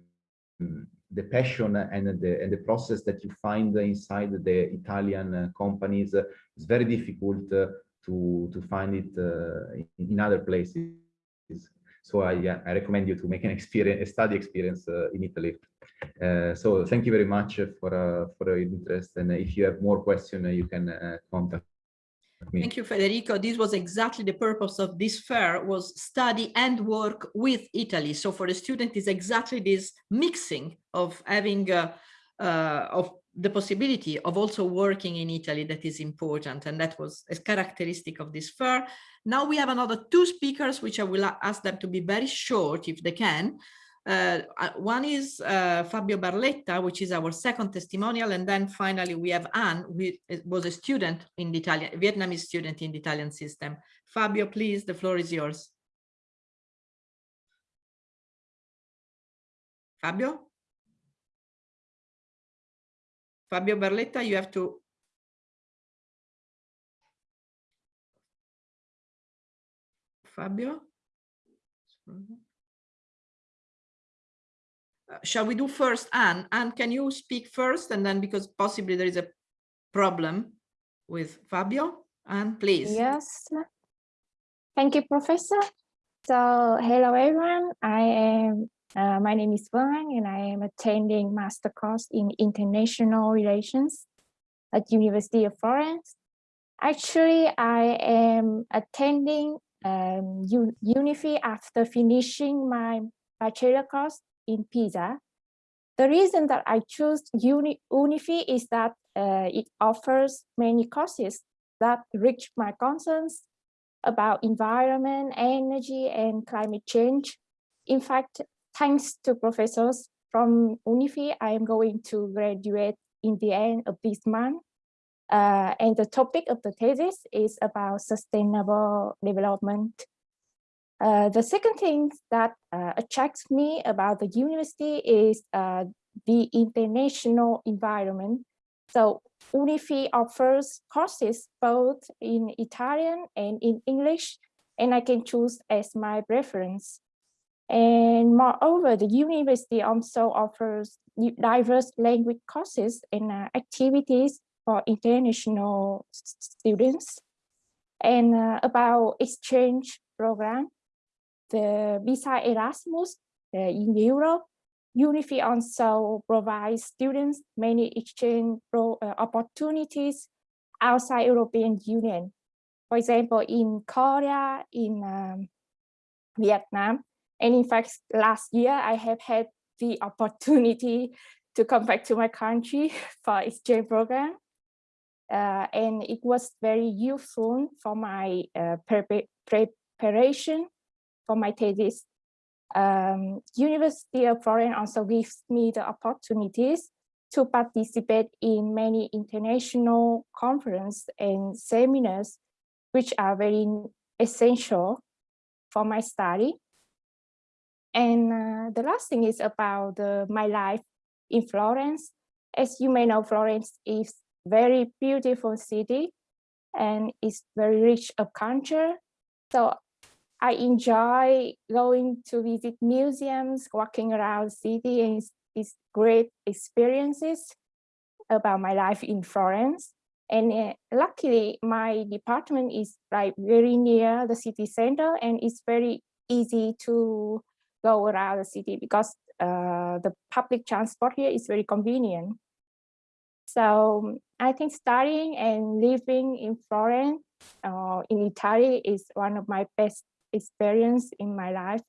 the passion and the and the process that you find inside the Italian uh, companies is very difficult uh, to to find it in other places. So I, I recommend you to make an experience, a study experience uh, in Italy. Uh, so thank you very much for uh, for your interest. And if you have more questions, you can contact. Thank you, Federico. This was exactly the purpose of this fair was study and work with Italy. So for the student is exactly this mixing of having uh, uh, of the possibility of also working in Italy that is important. And that was a characteristic of this fair. Now we have another two speakers, which I will ask them to be very short if they can. Uh, uh, one is uh, Fabio Barletta, which is our second testimonial. And then finally, we have Anne, who was a student in the Italian, Vietnamese student in the Italian system. Fabio, please, the floor is yours. Fabio? Fabio Barletta, you have to. Fabio? Shall we do first Anne? Anne, can you speak first and then because possibly there is a problem with Fabio? Anne, please. Yes. Thank you, Professor. So, hello everyone. I am, uh, my name is Vân and I am attending master course in international relations at University of Florence. Actually, I am attending um, UniFi after finishing my bachelor course in Pisa. The reason that I chose Uni UniFi is that uh, it offers many courses that reach my concerns about environment, energy, and climate change. In fact, thanks to professors from UniFi, I am going to graduate in the end of this month. Uh, and the topic of the thesis is about sustainable development. Uh, the second thing that uh, attracts me about the university is uh, the international environment. So UniFi offers courses both in Italian and in English, and I can choose as my preference. And moreover, the university also offers diverse language courses and uh, activities for international students. And uh, about exchange program, the visa Erasmus in Europe UniFi also provides students many exchange uh, opportunities outside European Union. For example, in Korea, in um, Vietnam, and in fact, last year I have had the opportunity to come back to my country for exchange program. Uh, and it was very useful for my uh, preparation for my thesis um, University of Florence also gives me the opportunities to participate in many international conferences and seminars, which are very essential for my study. And uh, the last thing is about my life in Florence. As you may know, Florence is very beautiful city and it's very rich of culture. So I enjoy going to visit museums, walking around the city and it's, great experiences about my life in Florence. And uh, luckily my department is like very near the city center and it's very easy to go around the city because uh, the public transport here is very convenient. So I think studying and living in Florence, uh, in Italy is one of my best experience in my life.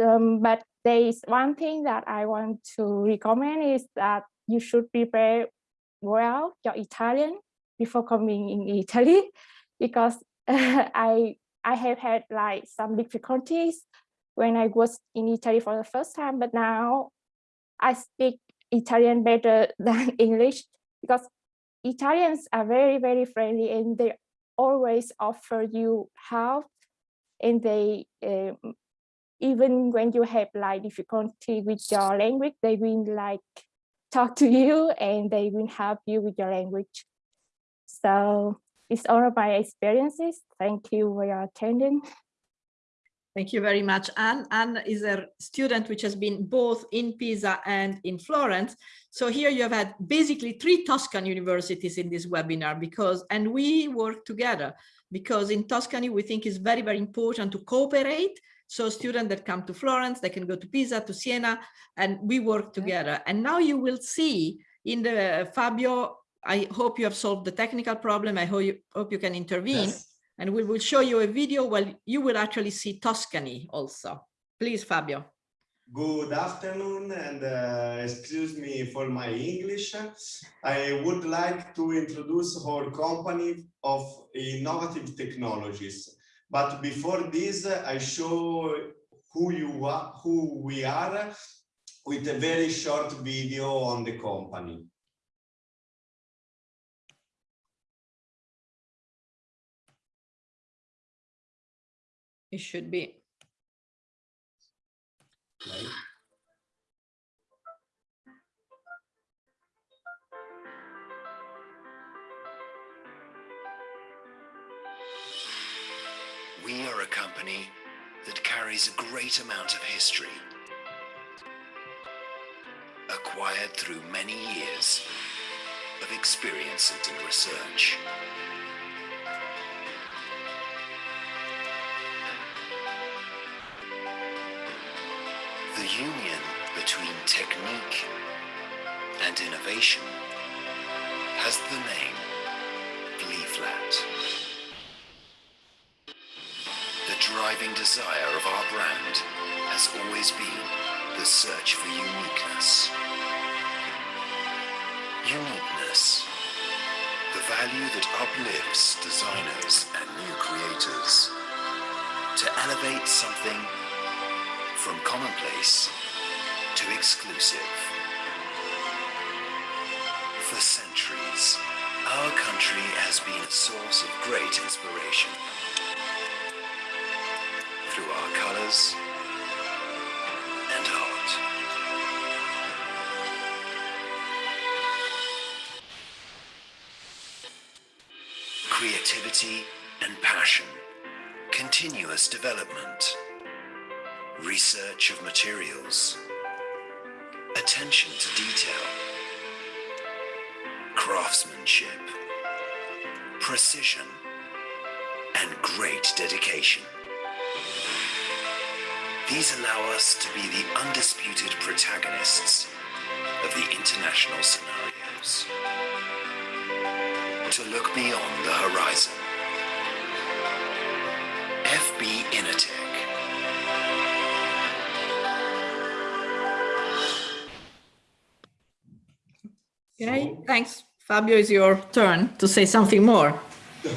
Um, but there is one thing that I want to recommend is that you should prepare well your Italian before coming in Italy, because I I have had like some difficulties when I was in Italy for the first time, but now I speak Italian better than English because Italians are very, very friendly and they always offer you help and they uh, even when you have like difficulty with your language they will like talk to you and they will help you with your language so it's all of my experiences thank you for your attendance Thank you very much. Anne. Anne is a student which has been both in Pisa and in Florence. So here you have had basically three Tuscan universities in this webinar because, and we work together because in Tuscany, we think it's very, very important to cooperate. So students that come to Florence, they can go to Pisa, to Siena, and we work together. And now you will see in the Fabio I hope you have solved the technical problem. I hope you, hope you can intervene. And we will show you a video where you will actually see Tuscany also. Please, Fabio. Good afternoon and uh, excuse me for my English. I would like to introduce our company of innovative technologies. But before this, I show who you are, who we are with a very short video on the company. It should be. Right? We are a company that carries a great amount of history, acquired through many years of experience and research. Union between technique and innovation has the name Flat. The driving desire of our brand has always been the search for uniqueness. Uniqueness. The value that uplifts designers and new creators to elevate something from commonplace to exclusive. For centuries, our country has been a source of great inspiration through our colors and art. Creativity and passion, continuous development, research of materials, attention to detail, craftsmanship, precision, and great dedication. These allow us to be the undisputed protagonists of the international scenarios. To look beyond the horizon. FB Initech. Okay, thanks. Fabio, it's your turn to say something more.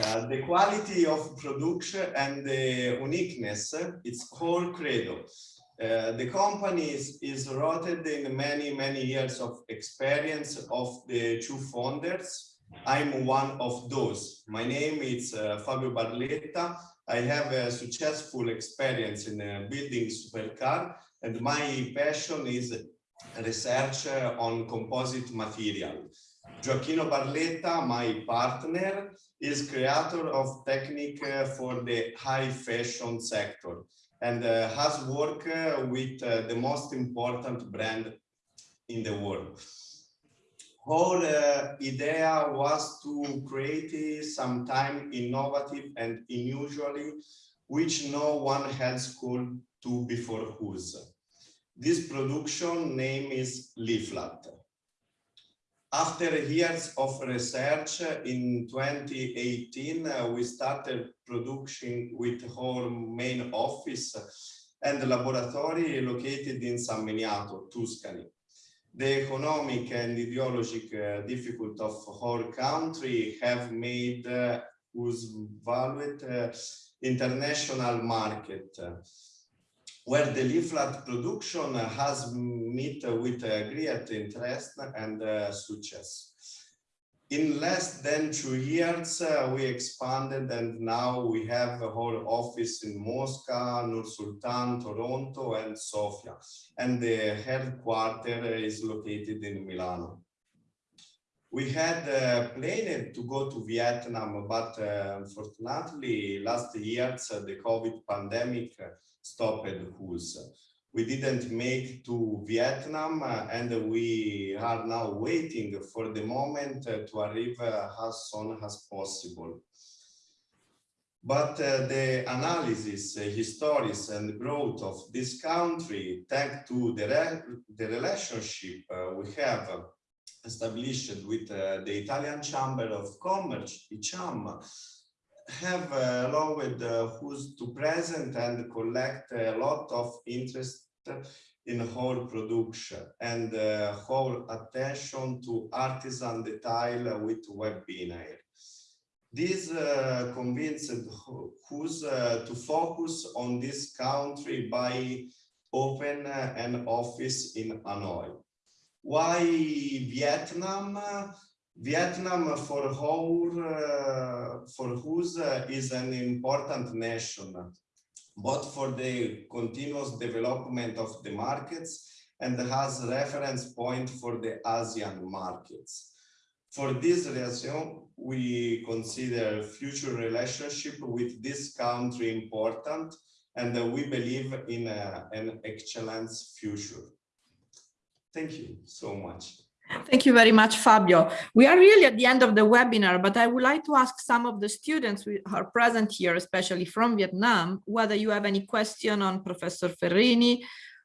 Uh, the quality of production and the uniqueness, it's whole credo. Uh, the company is, is rooted in many, many years of experience of the two founders. I'm one of those. My name is uh, Fabio Barletta. I have a successful experience in uh, building supercar and my passion is research on composite material. Gioacchino Barletta, my partner, is creator of technique for the high fashion sector and uh, has worked uh, with uh, the most important brand in the world. Whole uh, idea was to create sometime innovative and unusually, which no one else could to before us. This production name is Leaflet. After years of research in 2018, uh, we started production with our main office and laboratory located in San Miniato, Tuscany. The economic and ideological uh, difficult of our country have made uh, us valued uh, international market where the leaflet production has met with great interest and uh, success. In less than two years, uh, we expanded and now we have a whole office in Moscow, Nur Sultan, Toronto and Sofia. And the headquarters is located in Milano. We had uh, planned to go to Vietnam, but uh, unfortunately last year uh, the COVID pandemic stopped us. We didn't make to Vietnam uh, and we are now waiting for the moment uh, to arrive uh, as soon as possible. But uh, the analysis, uh, histories and growth of this country, thanks to the, re the relationship uh, we have established with the Italian Chamber of Commerce, ICAM, have uh, allowed uh, who's to present and collect a lot of interest in whole production and uh, whole attention to artisan detail with webinar. This uh, convinced who's uh, to focus on this country by open an office in Hanoi. Why Vietnam? Vietnam for whole, uh, for whose uh, is an important nation, both for the continuous development of the markets and has reference point for the ASEAN markets. For this reason, we consider future relationship with this country important and we believe in a, an excellent future. Thank you so much. Thank you very much, Fabio. We are really at the end of the webinar, but I would like to ask some of the students who are present here, especially from Vietnam, whether you have any question on Professor Ferrini,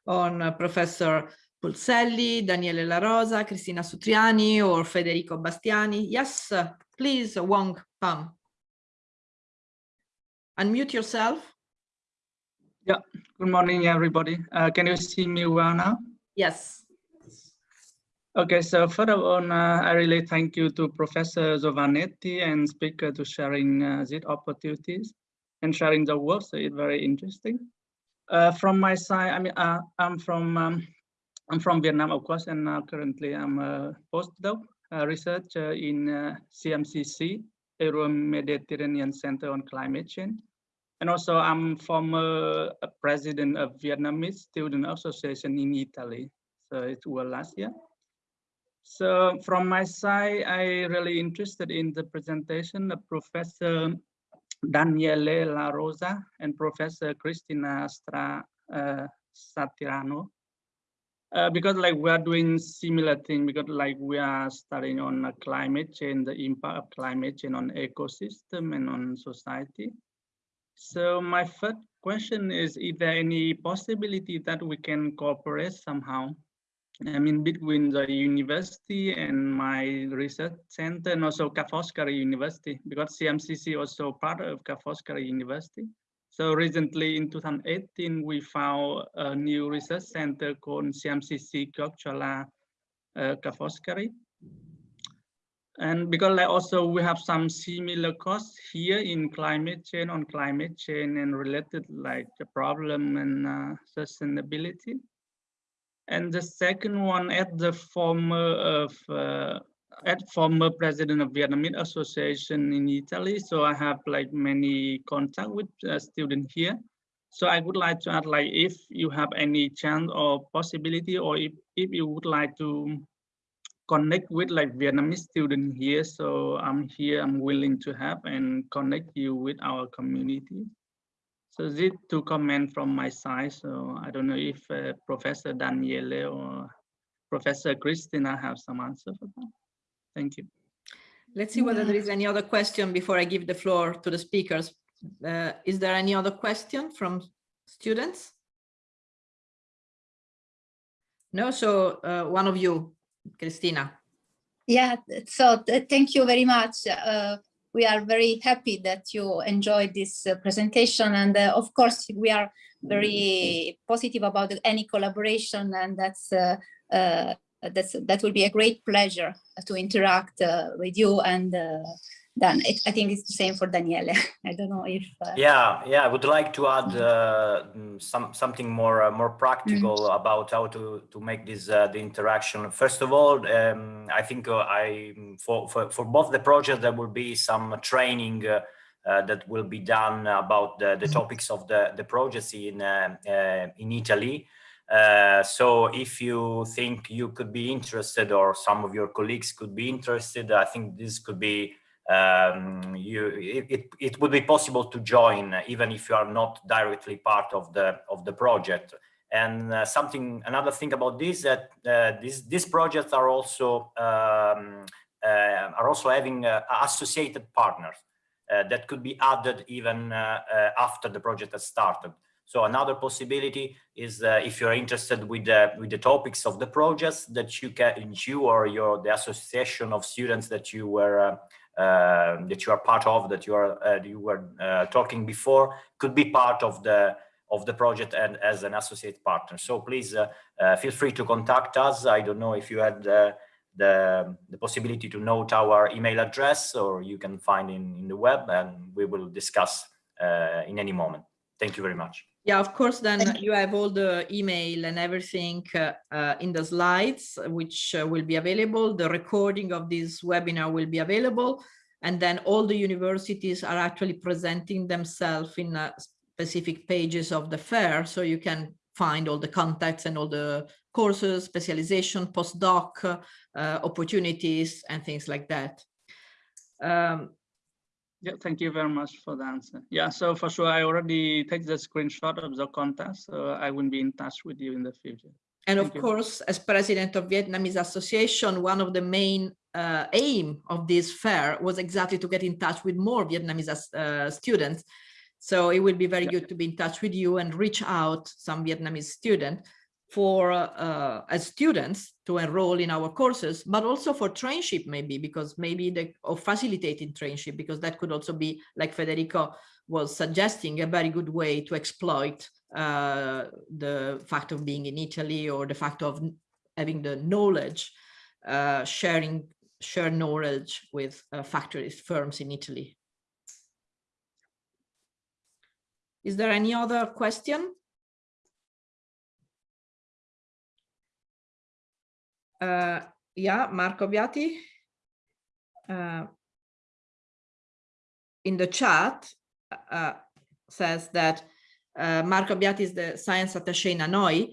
on uh, Professor Pulselli, Daniele La Rosa, Cristina Sutriani, or Federico Bastiani. Yes, uh, please, Wong Pam. Unmute yourself. Yeah, good morning, everybody. Uh, can you see me well now? Yes. Okay, so further on, uh, I really thank you to Professor Giovannetti and speaker to sharing uh, these opportunities and sharing the work. So it's very interesting. Uh, from my side, I mean, uh, I'm from um, I'm from Vietnam, of course, and currently I'm a postdoc uh, researcher in uh, CMCC, Euro-Mediterranean Center on Climate Change. And also I'm former president of Vietnamese Student Association in Italy. So it was last year. So from my side, I really interested in the presentation of Professor Daniele La Rosa and Professor Cristina Stra uh, Satirano. Uh, because like we are doing similar thing because like we are studying on climate change, the impact of climate change on ecosystem and on society. So my first question is, is there any possibility that we can cooperate somehow I mean, between the university and my research center and also Ca' Foscari University, because CMCC also part of Ca' Foscari University. So recently in 2018, we found a new research center called CMCC Kyokchola uh, Ca' Foscari. And because like also we have some similar costs here in climate change on climate change and related like the problem and uh, sustainability. And the second one at the former of uh, at former president of Vietnamese Association in Italy. So I have like many contact with uh, students here. So I would like to add like if you have any chance or possibility or if, if you would like to connect with like Vietnamese student here. So I'm here, I'm willing to have and connect you with our community. So this to comment from my side. So I don't know if uh, Professor Daniele or Professor Christina have some answer for that. Thank you. Let's see whether there is any other question before I give the floor to the speakers. Uh, is there any other question from students? No, so uh, one of you, Christina. Yeah, so thank you very much. Uh, we are very happy that you enjoyed this uh, presentation. And uh, of course, we are very positive about any collaboration and that's uh, uh, that's that will be a great pleasure to interact uh, with you and uh, Dan. It, I think it's the same for Daniele. I don't know if. Uh... Yeah, yeah. I would like to add uh, some something more uh, more practical mm -hmm. about how to to make this uh, the interaction. First of all, um, I think uh, I for, for for both the projects there will be some training. Uh, that will be done about the, the mm-hmm. topics of the the projects in in Italy. so if you think you could be interested or some of your colleagues could be interested, I think this could be um, you, it, it would be possible to join even if you are not directly part of the of the project. And uh, something, another thing about this that uh, these these projects are also um, uh, are also having uh, associated partners uh, that could be added even uh, after the project has started. So another possibility is if you're interested with the with the topics of the projects that you can you or your the association of students that you were that you are part of that you are uh, you were uh, talking before could be part of the of the project and as an associate partner. So please uh, feel free to contact us. I don't know if you had the, the possibility to note our email address or you can find in, in the web and we will discuss uh, in any moment. Thank you very much. Yeah, of course, then you have all the email and everything uh, uh, in the slides, which uh, will be available. The recording of this webinar will be available. And then all the universities are actually presenting themselves in uh, specific pages of the fair. So you can find all the contacts and all the courses, specialization, postdoc uh, opportunities and things like that. Um, Yeah, thank you very much for the answer. Yeah, so for sure, I already take the screenshot of the contact, so I will be in touch with you in the future. And of you. course, as president of Vietnamese Association, one of the main uh, aim of this fair was exactly to get in touch with more Vietnamese uh, students. So it will be very Yeah. good to be in touch with you and reach out some Vietnamese student for uh, as students to enroll in our courses, but also for trainship maybe, because maybe the or facilitating trainship, because that could also be like Federico was suggesting a very good way to exploit uh, the fact of being in Italy or the fact of having the knowledge, uh, sharing share knowledge with uh, factories, firms in Italy. Is there any other question? Uh, yeah, Marco Biati. Uh, in the chat uh, says that uh, Marco Biati is the science attaché in Hanoi.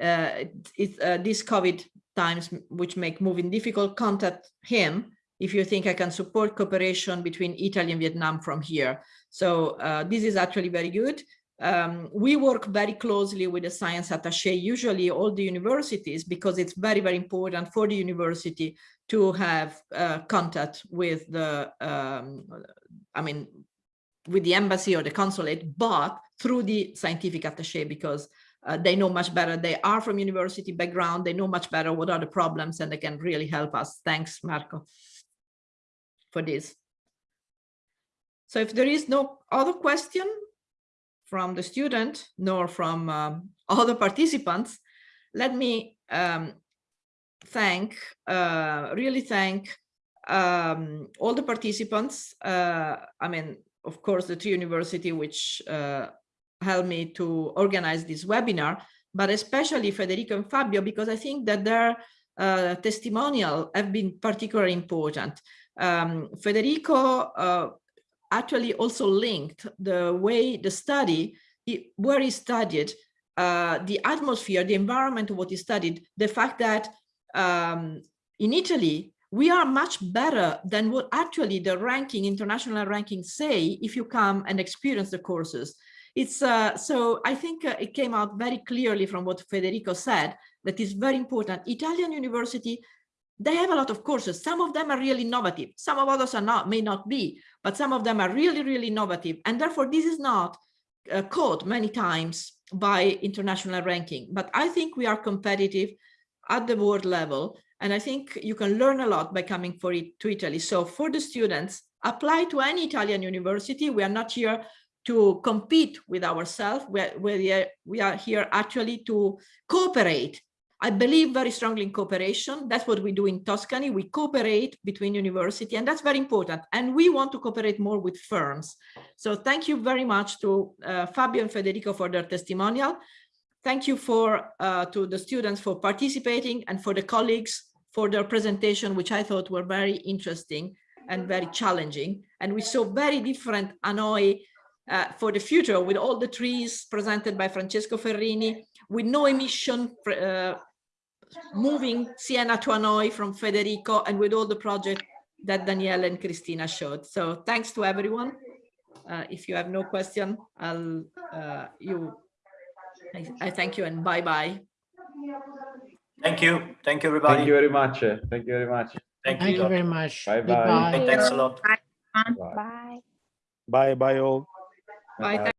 Uh, it- it's uh, these COVID times which make moving difficult, contact him if you think I can support cooperation between Italy and Vietnam from here. So uh, this is actually very good. Um, we work very closely with the science attaché, usually all the universities, because it's very, very important for the university to have uh, contact with the, um, I mean, with the embassy or the consulate, but through the scientific attaché, because uh, they know much better. They are from university background. They know much better what are the problems and they can really help us. Thanks, Marco, for this. So if there is no other question from the student nor from um, other participants, let me um, thank, uh, really thank um, all the participants. Uh, I mean, of course, the Tree University, which uh, helped me to organize this webinar, but especially Federico and Fabio, because I think that their uh, testimonial have been particularly important. Um, Federico uh, actually also linked the way the study, he- where he studied, uh, the atmosphere, the environment of what he studied, the fact that um, in Italy, we are much better than what actually the ranking, international rankings say if you come and experience the courses. It's uh, so I think uh, it came out very clearly from what Federico said that is very important. Italian university, they have a lot of courses. Some of them are really innovative. Some of others are not, may not be, but some of them are really, really innovative. And therefore, this is not uh, caught many times by international ranking. But I think we are competitive at the world level. And I think you can learn a lot by coming for it to Italy. So for the students, apply to any Italian university. We are not here to compete with ourselves. We are, we are, we are here actually to cooperate. I believe very strongly in cooperation. That's what we do in Tuscany. We cooperate between university, and that's very important. And we want to cooperate more with firms. So thank you very much to uh, Fabio and Federico for their testimonial. Thank you for uh, to the students for participating and for the colleagues for their presentation, which I thought were very interesting and very challenging. And we saw very different Hanoi uh, for the future with all the trees presented by Francesco Ferrini, with no emission uh, moving Siena to Hanoi from Federico and with all the project that Danielle and Christina showed. So thanks to everyone. Uh, if you have no question, I'll uh, you. I, I thank you and bye bye. Thank you. Thank you, everybody. Thank you very much. Thank you very much. Thank Thank you. you very much. Bye-bye. Goodbye. Thanks a lot. Bye. Bye. Bye, bye all. Bye. Bye-bye.